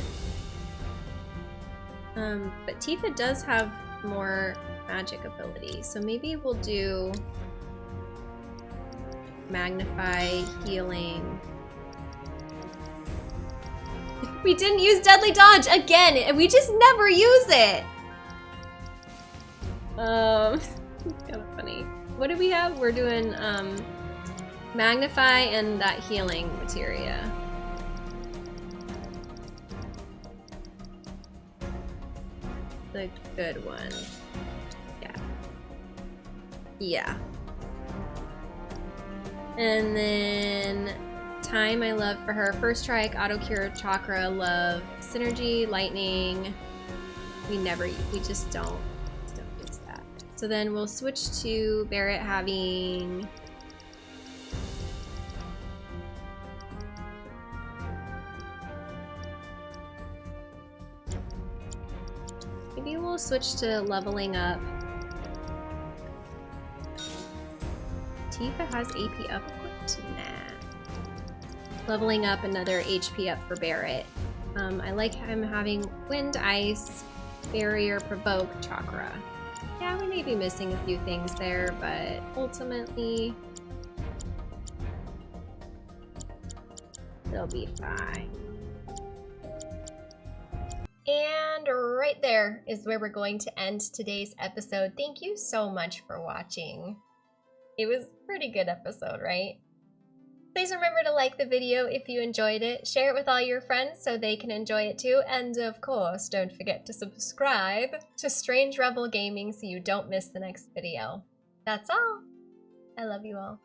Um, but Tifa does have more magic ability, so maybe we'll do magnify healing. <laughs> We didn't use deadly dodge again. and We just never use it. Um, <laughs> it's kind of funny. What do we have? We're doing um, magnify and that healing materia. The good one. Yeah. And then time I love for her. First strike, auto cure, chakra, love, synergy, lightning. We never, we just don't, just don't use that. So then we'll switch to Barret having Maybe we'll switch to leveling up. Tifa has AP up. Nah. Leveling up another HP up for Barret. Um, I like him having Wind, Ice, Barrier, Provoke, Chakra. Yeah, we may be missing a few things there, but ultimately, they'll be fine. And right there is where we're going to end today's episode. Thank you so much for watching. It was a pretty good episode, right? Please remember to like the video if you enjoyed it, share it with all your friends so they can enjoy it too, and of course, don't forget to subscribe to Strange Rebel Gaming so you don't miss the next video. That's all. I love you all.